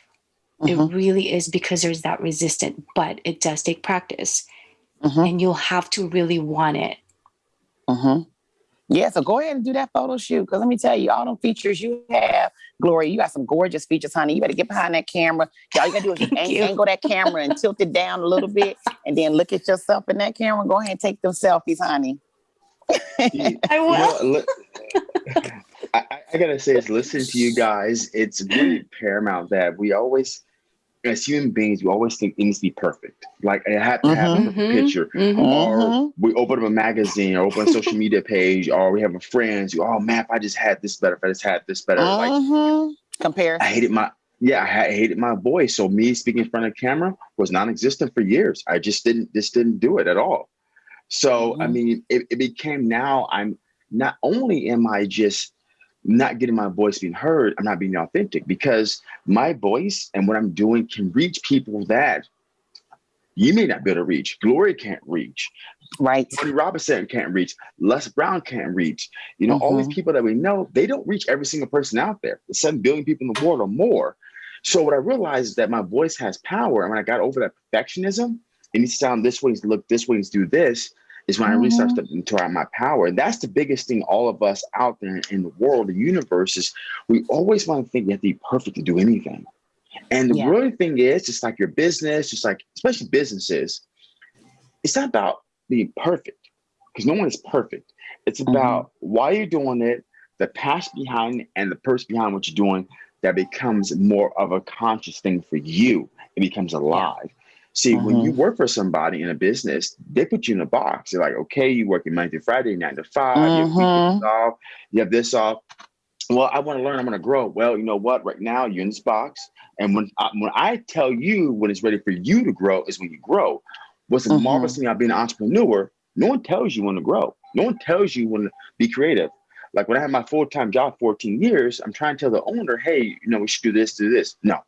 Mm-hmm. It really is because there's that resistance, but it does take practice. Mm-hmm. And you'll have to really want it. Mm-hmm. Yeah, so go ahead and do that photo shoot. Because let me tell you, all them features you have, Gloria, you got some gorgeous features, honey. You better get behind that camera. All you gotta do is just ang- angle that camera and tilt it down a little bit, and then look at yourself in that camera. Go ahead and take them selfies, honey. I will. You know, I, I, gotta say, is listen to you guys, it's really paramount that we always as human beings, we always think things be perfect. Like it had to have mm-hmm. a perfect picture. Mm-hmm. Or mm-hmm. we open up a magazine or open a social media page, or we have a friend. You, oh man, if I just had this better, if I just had this better. Like mm-hmm. compare. I hated my yeah, I hated my voice. So me speaking in front of camera was non-existent for years. I just didn't just didn't do it at all. So I mm-hmm. mean, it, it became now I'm not only am I just not getting my voice being heard, I'm not being authentic because my voice and what I'm doing can reach people that you may not be able to reach. Glory can't reach. Right. Tony Robinson can't reach. Les Brown can't reach. You know, mm-hmm. all these mm-hmm. people that we know, they don't reach every single person out there. The 7 billion people in the world or more. So what I realized is that my voice has power. And when I got over that perfectionism, it needs to sound this way, needs to look this way, needs to do this is when mm-hmm. I really start mm-hmm. stepping my power. That's the biggest thing all of us out there in the world, the universe, is we always want to think you have to be perfect to do anything. And the yeah. really thing is, just like your business, just like especially businesses, it's not about being perfect because no one is perfect. It's about mm-hmm. why you're doing it, the passion behind it, and the person behind what you're doing that becomes more of a conscious thing for you. It becomes alive. Yeah. See, when you mm-hmm. work for somebody in a business, they put you in a box. They're like, okay, you work Monday through Friday, nine to 5 you, have mm-hmm. off, you have this off. Well, I want to learn. I'm going to grow. Well, you know what? Right now, you're in this box, and when I, when I tell you when it's ready for you to grow is when you grow. What's the mm-hmm. marvelous thing about being an entrepreneur? No one tells you when to grow. No one tells you when to be creative. Like when I had my full time job, 14 years, I'm trying to tell the owner, hey, you know, we should do this, do this. No,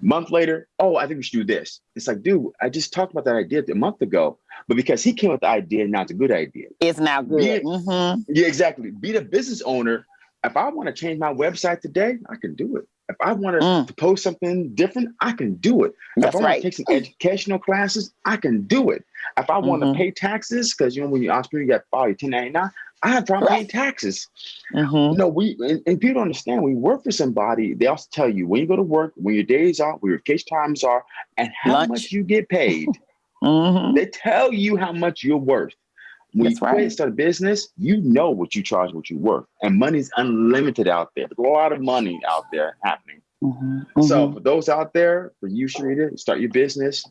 Month later, oh, I think we should do this. It's like, dude, I just talked about that idea a month ago, but because he came with the idea, now it's a good idea. It's now good. Be, mm-hmm. Yeah, exactly. Be the business owner. If I want to change my website today, I can do it. If I want mm. to post something different, I can do it. That's if I right. want to take some educational classes, I can do it. If I want mm-hmm. to pay taxes, because you know when you're entrepreneur, you got file your 1099, I have problem paying taxes. Mhm. No, we and, and people understand. When you work for somebody, they also tell you when you go to work, when your days are, where your vacation times are, and how Lunch. much you get paid. Mhm. they tell you how much you're worth. When That's you right. and start a business, you know what you charge, what you're worth, and money's unlimited out there. There's a lot of money out there happening. Mhm. So Mhm. for those out there, for you, Charita, start your business.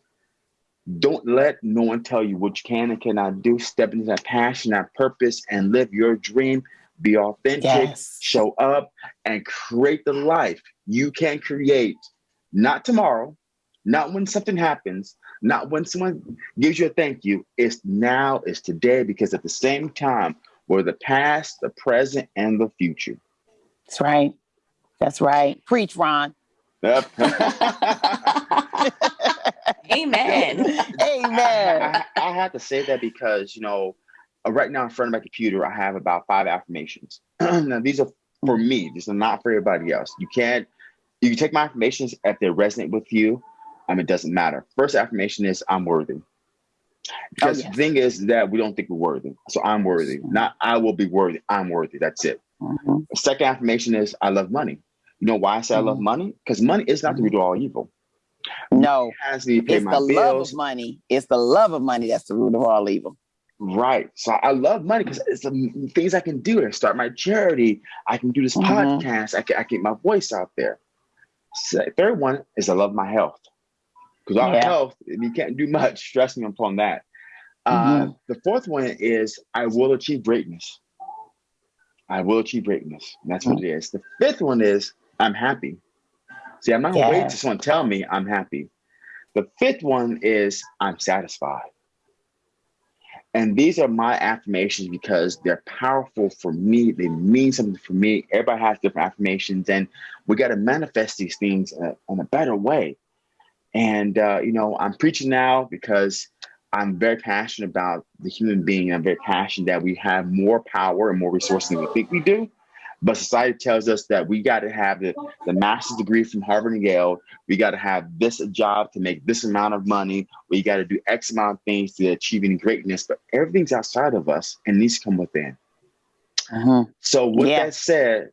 Don't let no one tell you what you can and cannot do. Step into that passion, that purpose, and live your dream. Be authentic, Yes. show up, and create the life you can create. Not tomorrow, not when something happens, not when someone gives you a thank you. It's now, it's today, because at the same time, we're the past, the present, and the future. That's right. That's right. Preach, Ron. Yep. Amen. Amen. I, I, I have to say that because you know, uh, right now in front of my computer, I have about five affirmations. now these are for me. These are not for everybody else. You can't. You can take my affirmations if they resonate with you. Um, it doesn't matter. First affirmation is I'm worthy. Because yes. the thing is that we don't think we're worthy. So I'm worthy. Not I will be worthy. I'm worthy. That's it. Mhm. Second affirmation is I love money. You know why I say I love money? Because money is not the root of all evil. No, has to pay it's the love bills. of money. It's the love of money that's the root of all evil. Right. So I love money because it's the things I can do. I start my charity. I can do this Mhm. podcast. I can, I get my voice out there. So, third one is I love my health. Because our Yeah. health, you can't do much. Stress me upon that. Uh, Mhm. the fourth one is I will achieve greatness. I will achieve greatness. And that's what Mm-hmm. it is. The fifth one is I'm happy. See, I'm not gonna wait Yeah. till someone tell me I'm happy. The fifth one is I'm satisfied. And these are my affirmations because they're powerful for me. They mean something for me. Everybody has different affirmations, and we got to manifest these things in a, in a better way. And, uh, you know, I'm preaching now because I'm very passionate about the human being. I'm very passionate that we have more power and more resources than we think we do. But society tells us that we got to have the, the master's degree from Harvard and Yale. We got to have this job to make this amount of money. We got to do X amount of things to achieving greatness. But everything's outside of us and needs to come within. Mhm. So with Yeah. that said,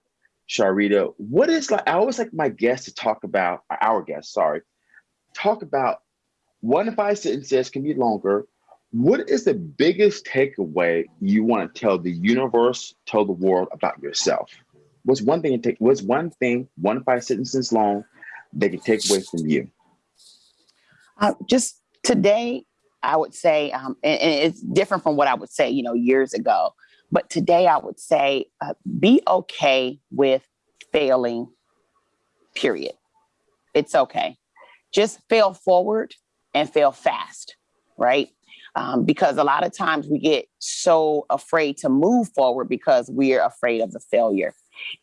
Charita, what is like? I always like my guests to talk about our guests. Sorry, talk about one to five sentences can be longer. What is the biggest takeaway you want to tell the universe, tell the world about yourself? What's one thing? Take what's one thing? One five sentences long they can take away from you. Uh, just today, I would say, um, and, and it's different from what I would say, you know, years ago. But today, I would say, uh, be okay with failing. Period. It's okay. Just fail forward and fail fast, right? Um, because a lot of times we get so afraid to move forward because we're afraid of the failure.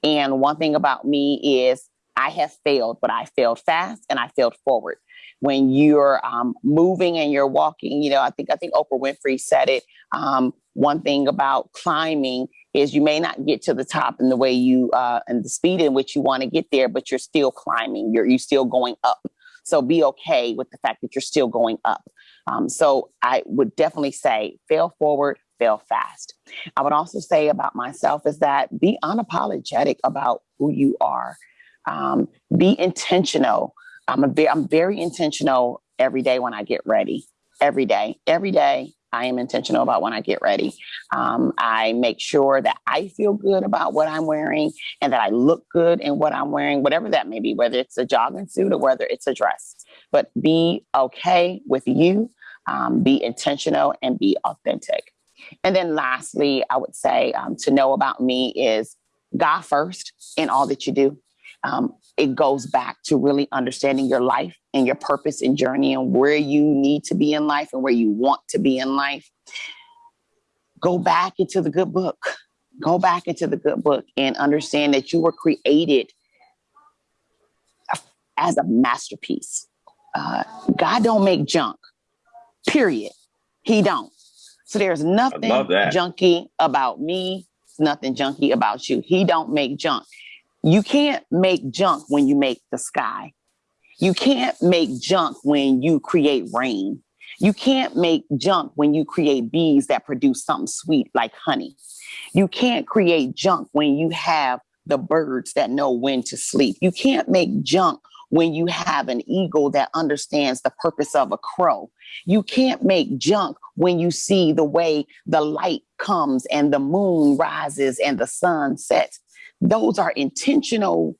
And one thing about me is I have failed, but I failed fast and I failed forward when you're um, moving and you're walking. You know, I think I think Oprah Winfrey said it. Um, one thing about climbing is you may not get to the top in the way you uh, and the speed in which you want to get there, but you're still climbing. You're you still going up. So be okay with the fact that you're still going up. Um, so I would definitely say fail forward, fail fast. I would also say about myself is that be unapologetic about who you are. Um, be intentional. I'm a ve- I'm very intentional every day when I get ready. Every day, every day, I am intentional about when I get ready. Um, I make sure that I feel good about what I'm wearing and that I look good in what I'm wearing, whatever that may be, whether it's a jogging suit or whether it's a dress. But be okay with you, um, be intentional, and be authentic. And then lastly, I would say um, to know about me is God first in all that you do. Um, it goes back to really understanding your life and your purpose and journey and where you need to be in life and where you want to be in life. Go back into the good book. Go back into the good book and understand that you were created as a masterpiece. Uh, God don't make junk. Period. He don't. So there's nothing junky about me. Nothing junky about you. He don't make junk. You can't make junk when you make the sky. You can't make junk when you create rain. You can't make junk when you create bees that produce something sweet like honey. You can't create junk when you have the birds that know when to sleep. You can't make junk when you have an eagle that understands the purpose of a crow. You can't make junk when you see the way the light comes and the moon rises and the sun sets. Those are intentional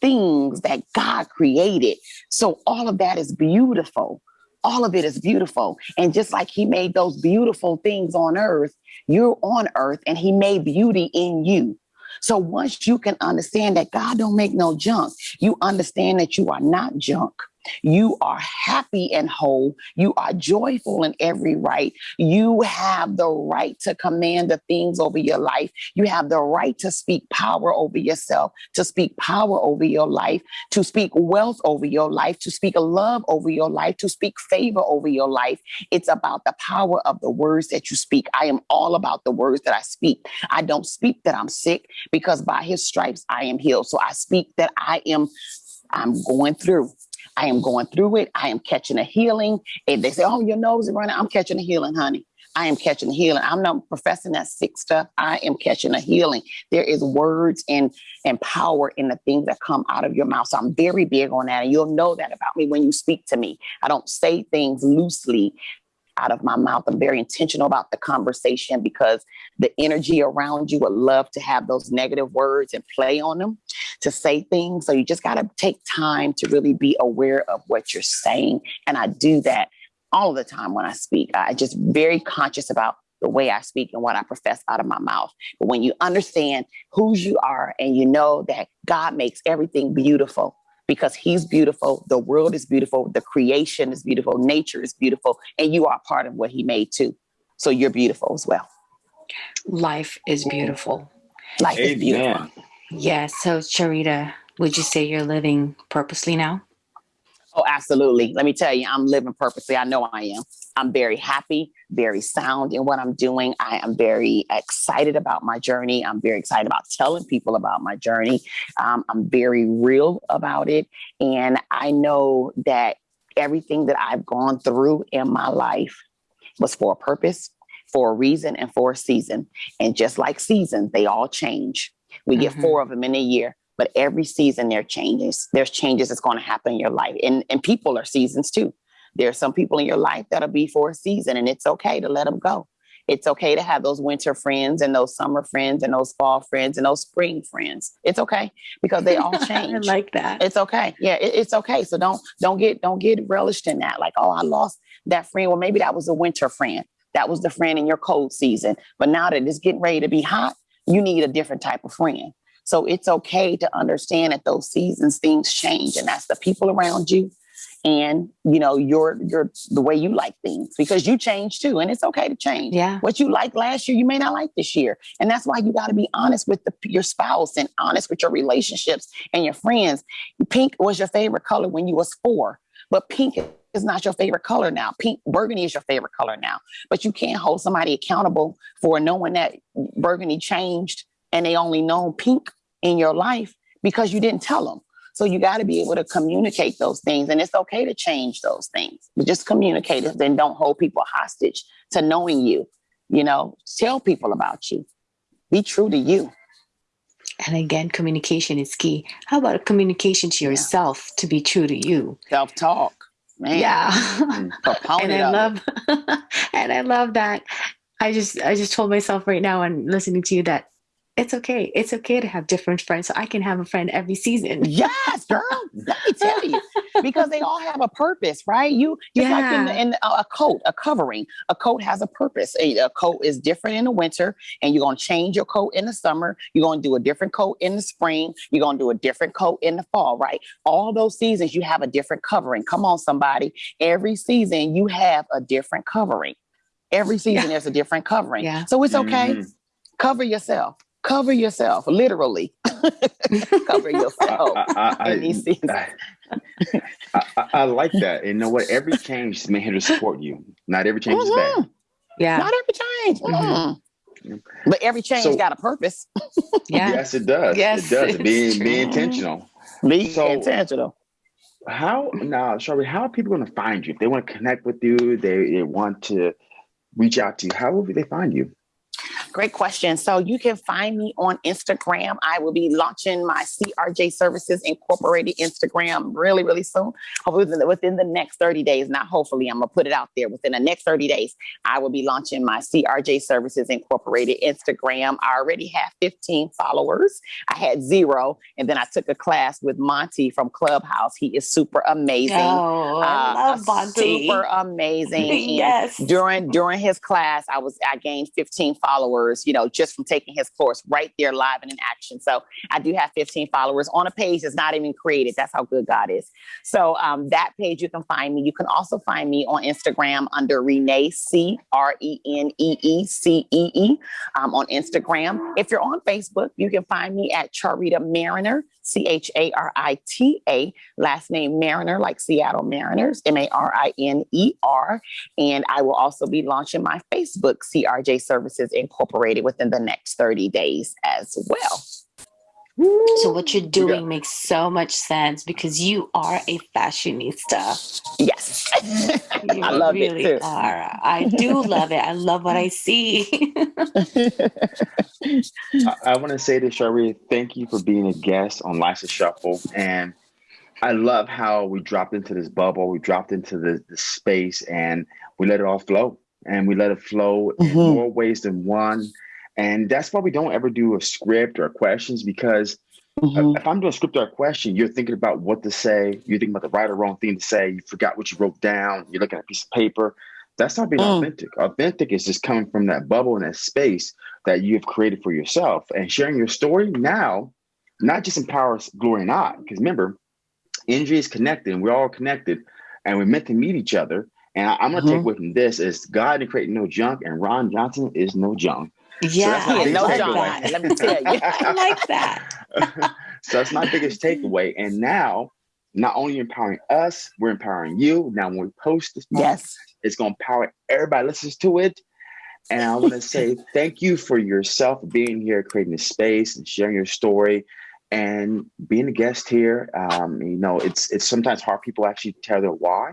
things that God created. So all of that is beautiful. All of it is beautiful. And just like he made those beautiful things on earth, you're on earth and he made beauty in you. So once you can understand that God don't make no junk, you understand that you are not junk. You are happy and whole. You are joyful in every right. You have the right to command the things over your life. You have the right to speak power over yourself, to speak power over your life, to speak wealth over your life, to speak love over your life, to speak favor over your life. It's about the power of the words that you speak. I am all about the words that I speak. I don't speak that I'm sick because by his stripes I am healed. So I speak that I am I'm going through. I am going through it. I am catching a healing. And they say, Oh, your nose is running. I'm catching a healing, honey. I am catching a healing. I'm not professing that sick stuff. I am catching a healing. There is words and, and power in the things that come out of your mouth. So I'm very big on that. And you'll know that about me when you speak to me. I don't say things loosely out of my mouth. I'm very intentional about the conversation because the energy around you would love to have those negative words and play on them to say things. So you just got to take time to really be aware of what you're saying. And I do that all the time when I speak. I just very conscious about the way I speak and what I profess out of my mouth. But when you understand whose you are and you know that God makes everything beautiful, because he's beautiful. The world is beautiful. The creation is beautiful. Nature is beautiful. And you are part of what he made too. So you're beautiful as well. Life is beautiful. Life Amen. is beautiful. Yes. So, Charita, would you say you're living purposely now? Oh, absolutely. Let me tell you, I'm living purposely. I know I am. I'm very happy, very sound in what I'm doing. I am very excited about my journey. I'm very excited about telling people about my journey. Um, I'm very real about it. And I know that everything that I've gone through in my life was for a purpose, for a reason, and for a season. And just like seasons, they all change. We mm-hmm. get four of them in a year but every season there changes. There's changes that's going to happen in your life. And, and people are seasons too. There are some people in your life that'll be for a season and it's okay to let them go. It's okay to have those winter friends and those summer friends and those fall friends and those spring friends. It's okay because they all change. I like that. It's okay. Yeah, it, it's okay. So don't don't get don't get relished in that. Like, oh, I lost that friend. Well, maybe that was a winter friend. That was the friend in your cold season. But now that it's getting ready to be hot, you need a different type of friend. So it's okay to understand that those seasons things change, and that's the people around you, and you know your your the way you like things because you change too, and it's okay to change. Yeah, what you like last year, you may not like this year, and that's why you got to be honest with the, your spouse and honest with your relationships and your friends. Pink was your favorite color when you was four, but pink is not your favorite color now. Pink burgundy is your favorite color now. But you can't hold somebody accountable for knowing that burgundy changed and they only know pink in your life because you didn't tell them. So you got to be able to communicate those things. And it's okay to change those things, but just communicate it. Then don't hold people hostage to knowing you. You know, tell people about you. Be true to you. And again, communication is key. How about communication to yourself yeah. to be true to you? Self talk. Man. Yeah. Mm, and I love and I love that. I just I just told myself right now and listening to you that it's okay. It's okay to have different friends. So I can have a friend every season. Yes, girl. Let me tell you, because they all have a purpose, right? You just yeah. like in, in, a coat, a covering. A coat has a purpose. A, a coat is different in the winter, and you're gonna change your coat in the summer. You're gonna do a different coat in the spring. You're gonna do a different coat in the fall, right? All those seasons, you have a different covering. Come on, somebody. Every season, you have a different covering. Every season, yeah. there's a different covering. Yeah. So it's okay. Mm-hmm. Cover yourself cover yourself, literally. cover yourself I, I, in these seasons. I, I, like that. And you know what? Every change is made here to support you. Not every change mm-hmm. is bad. Yeah. Not every change. Mm-hmm. mm-hmm. But every change so, got a purpose. yeah. Yes, it does. Yes, it does. Be, be intentional. Be so, intentional. how now, Charita, how are people going to find you? If they want to connect with you, they, they want to reach out to you, how will they find you? Great question. So you can find me on Instagram. I will be launching my CRJ Services Incorporated Instagram really, really soon. Hopefully within, within the next 30 days. Not hopefully, I'm gonna put it out there. Within the next 30 days, I will be launching my CRJ Services Incorporated Instagram. I already have 15 followers. I had zero, and then I took a class with Monty from Clubhouse. He is super amazing. Oh, I uh, love Monty. Super amazing. yes. During during his class, I was I gained 15 followers followers, you know, just from taking his course right there live and in action. So I do have 15 followers on a page that's not even created. That's how good God is. So um, that page you can find me. You can also find me on Instagram under Renee C R E N E E C E E um, on Instagram. If you're on Facebook, you can find me at Charita Mariner. C H A R I T A, last name Mariner, like Seattle Mariners, M A R I N E R. And I will also be launching my Facebook CRJ Services Incorporated within the next 30 days as well. So what you're doing yeah. makes so much sense because you are a fashionista. Yes. I love really it too. Are. I do love it. I love what I see. I, I want to say to Shari, thank you for being a guest on Life's Shuffle. And I love how we dropped into this bubble, we dropped into the, the space and we let it all flow. And we let it flow mm-hmm. in more ways than one and that's why we don't ever do a script or questions because mm-hmm. if I'm doing a script or a question, you're thinking about what to say, you're thinking about the right or wrong thing to say, you forgot what you wrote down, you're looking at a piece of paper. That's not being mm. authentic. Authentic is just coming from that bubble and that space that you've created for yourself and sharing your story now, not just empowers Glory and I, because remember, energy is connected and we're all connected and we're meant to meet each other. And I, am going to mm-hmm. take away from this is God didn't create no junk and Ron Johnson is no junk. Yeah, so I no that. Let me tell you, I like that. so that's my biggest takeaway. And now, not only empowering us, we're empowering you. Now, when we post this, yes, it's going to empower everybody listens to it. And I want to say thank you for yourself being here, creating this space and sharing your story and being a guest here. Um, you know, it's it's sometimes hard people actually tell their why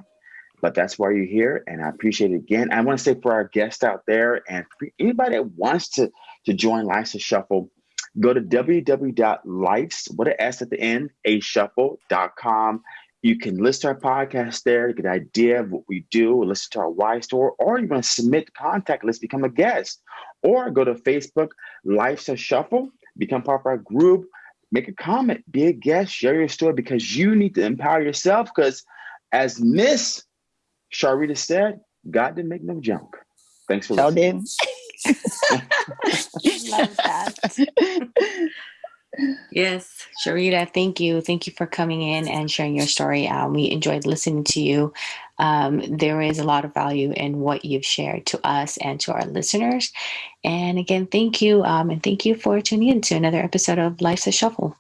but that's why you're here and i appreciate it again. I want to say for our guests out there and anybody that wants to to join life's a shuffle go to www.life's what an s at the end a shuffle.com you can list our podcast there get an idea of what we do listen to our why store or you want to submit contact list become a guest. Or go to facebook life's a shuffle become part of our group make a comment be a guest share your story because you need to empower yourself because as miss Charita said, God didn't make no junk. Thanks for listening. Love that. yes, Charita, thank you. Thank you for coming in and sharing your story. Um, we enjoyed listening to you. Um, there is a lot of value in what you've shared to us and to our listeners. And again, thank you. Um, and thank you for tuning in to another episode of Life's a Shuffle.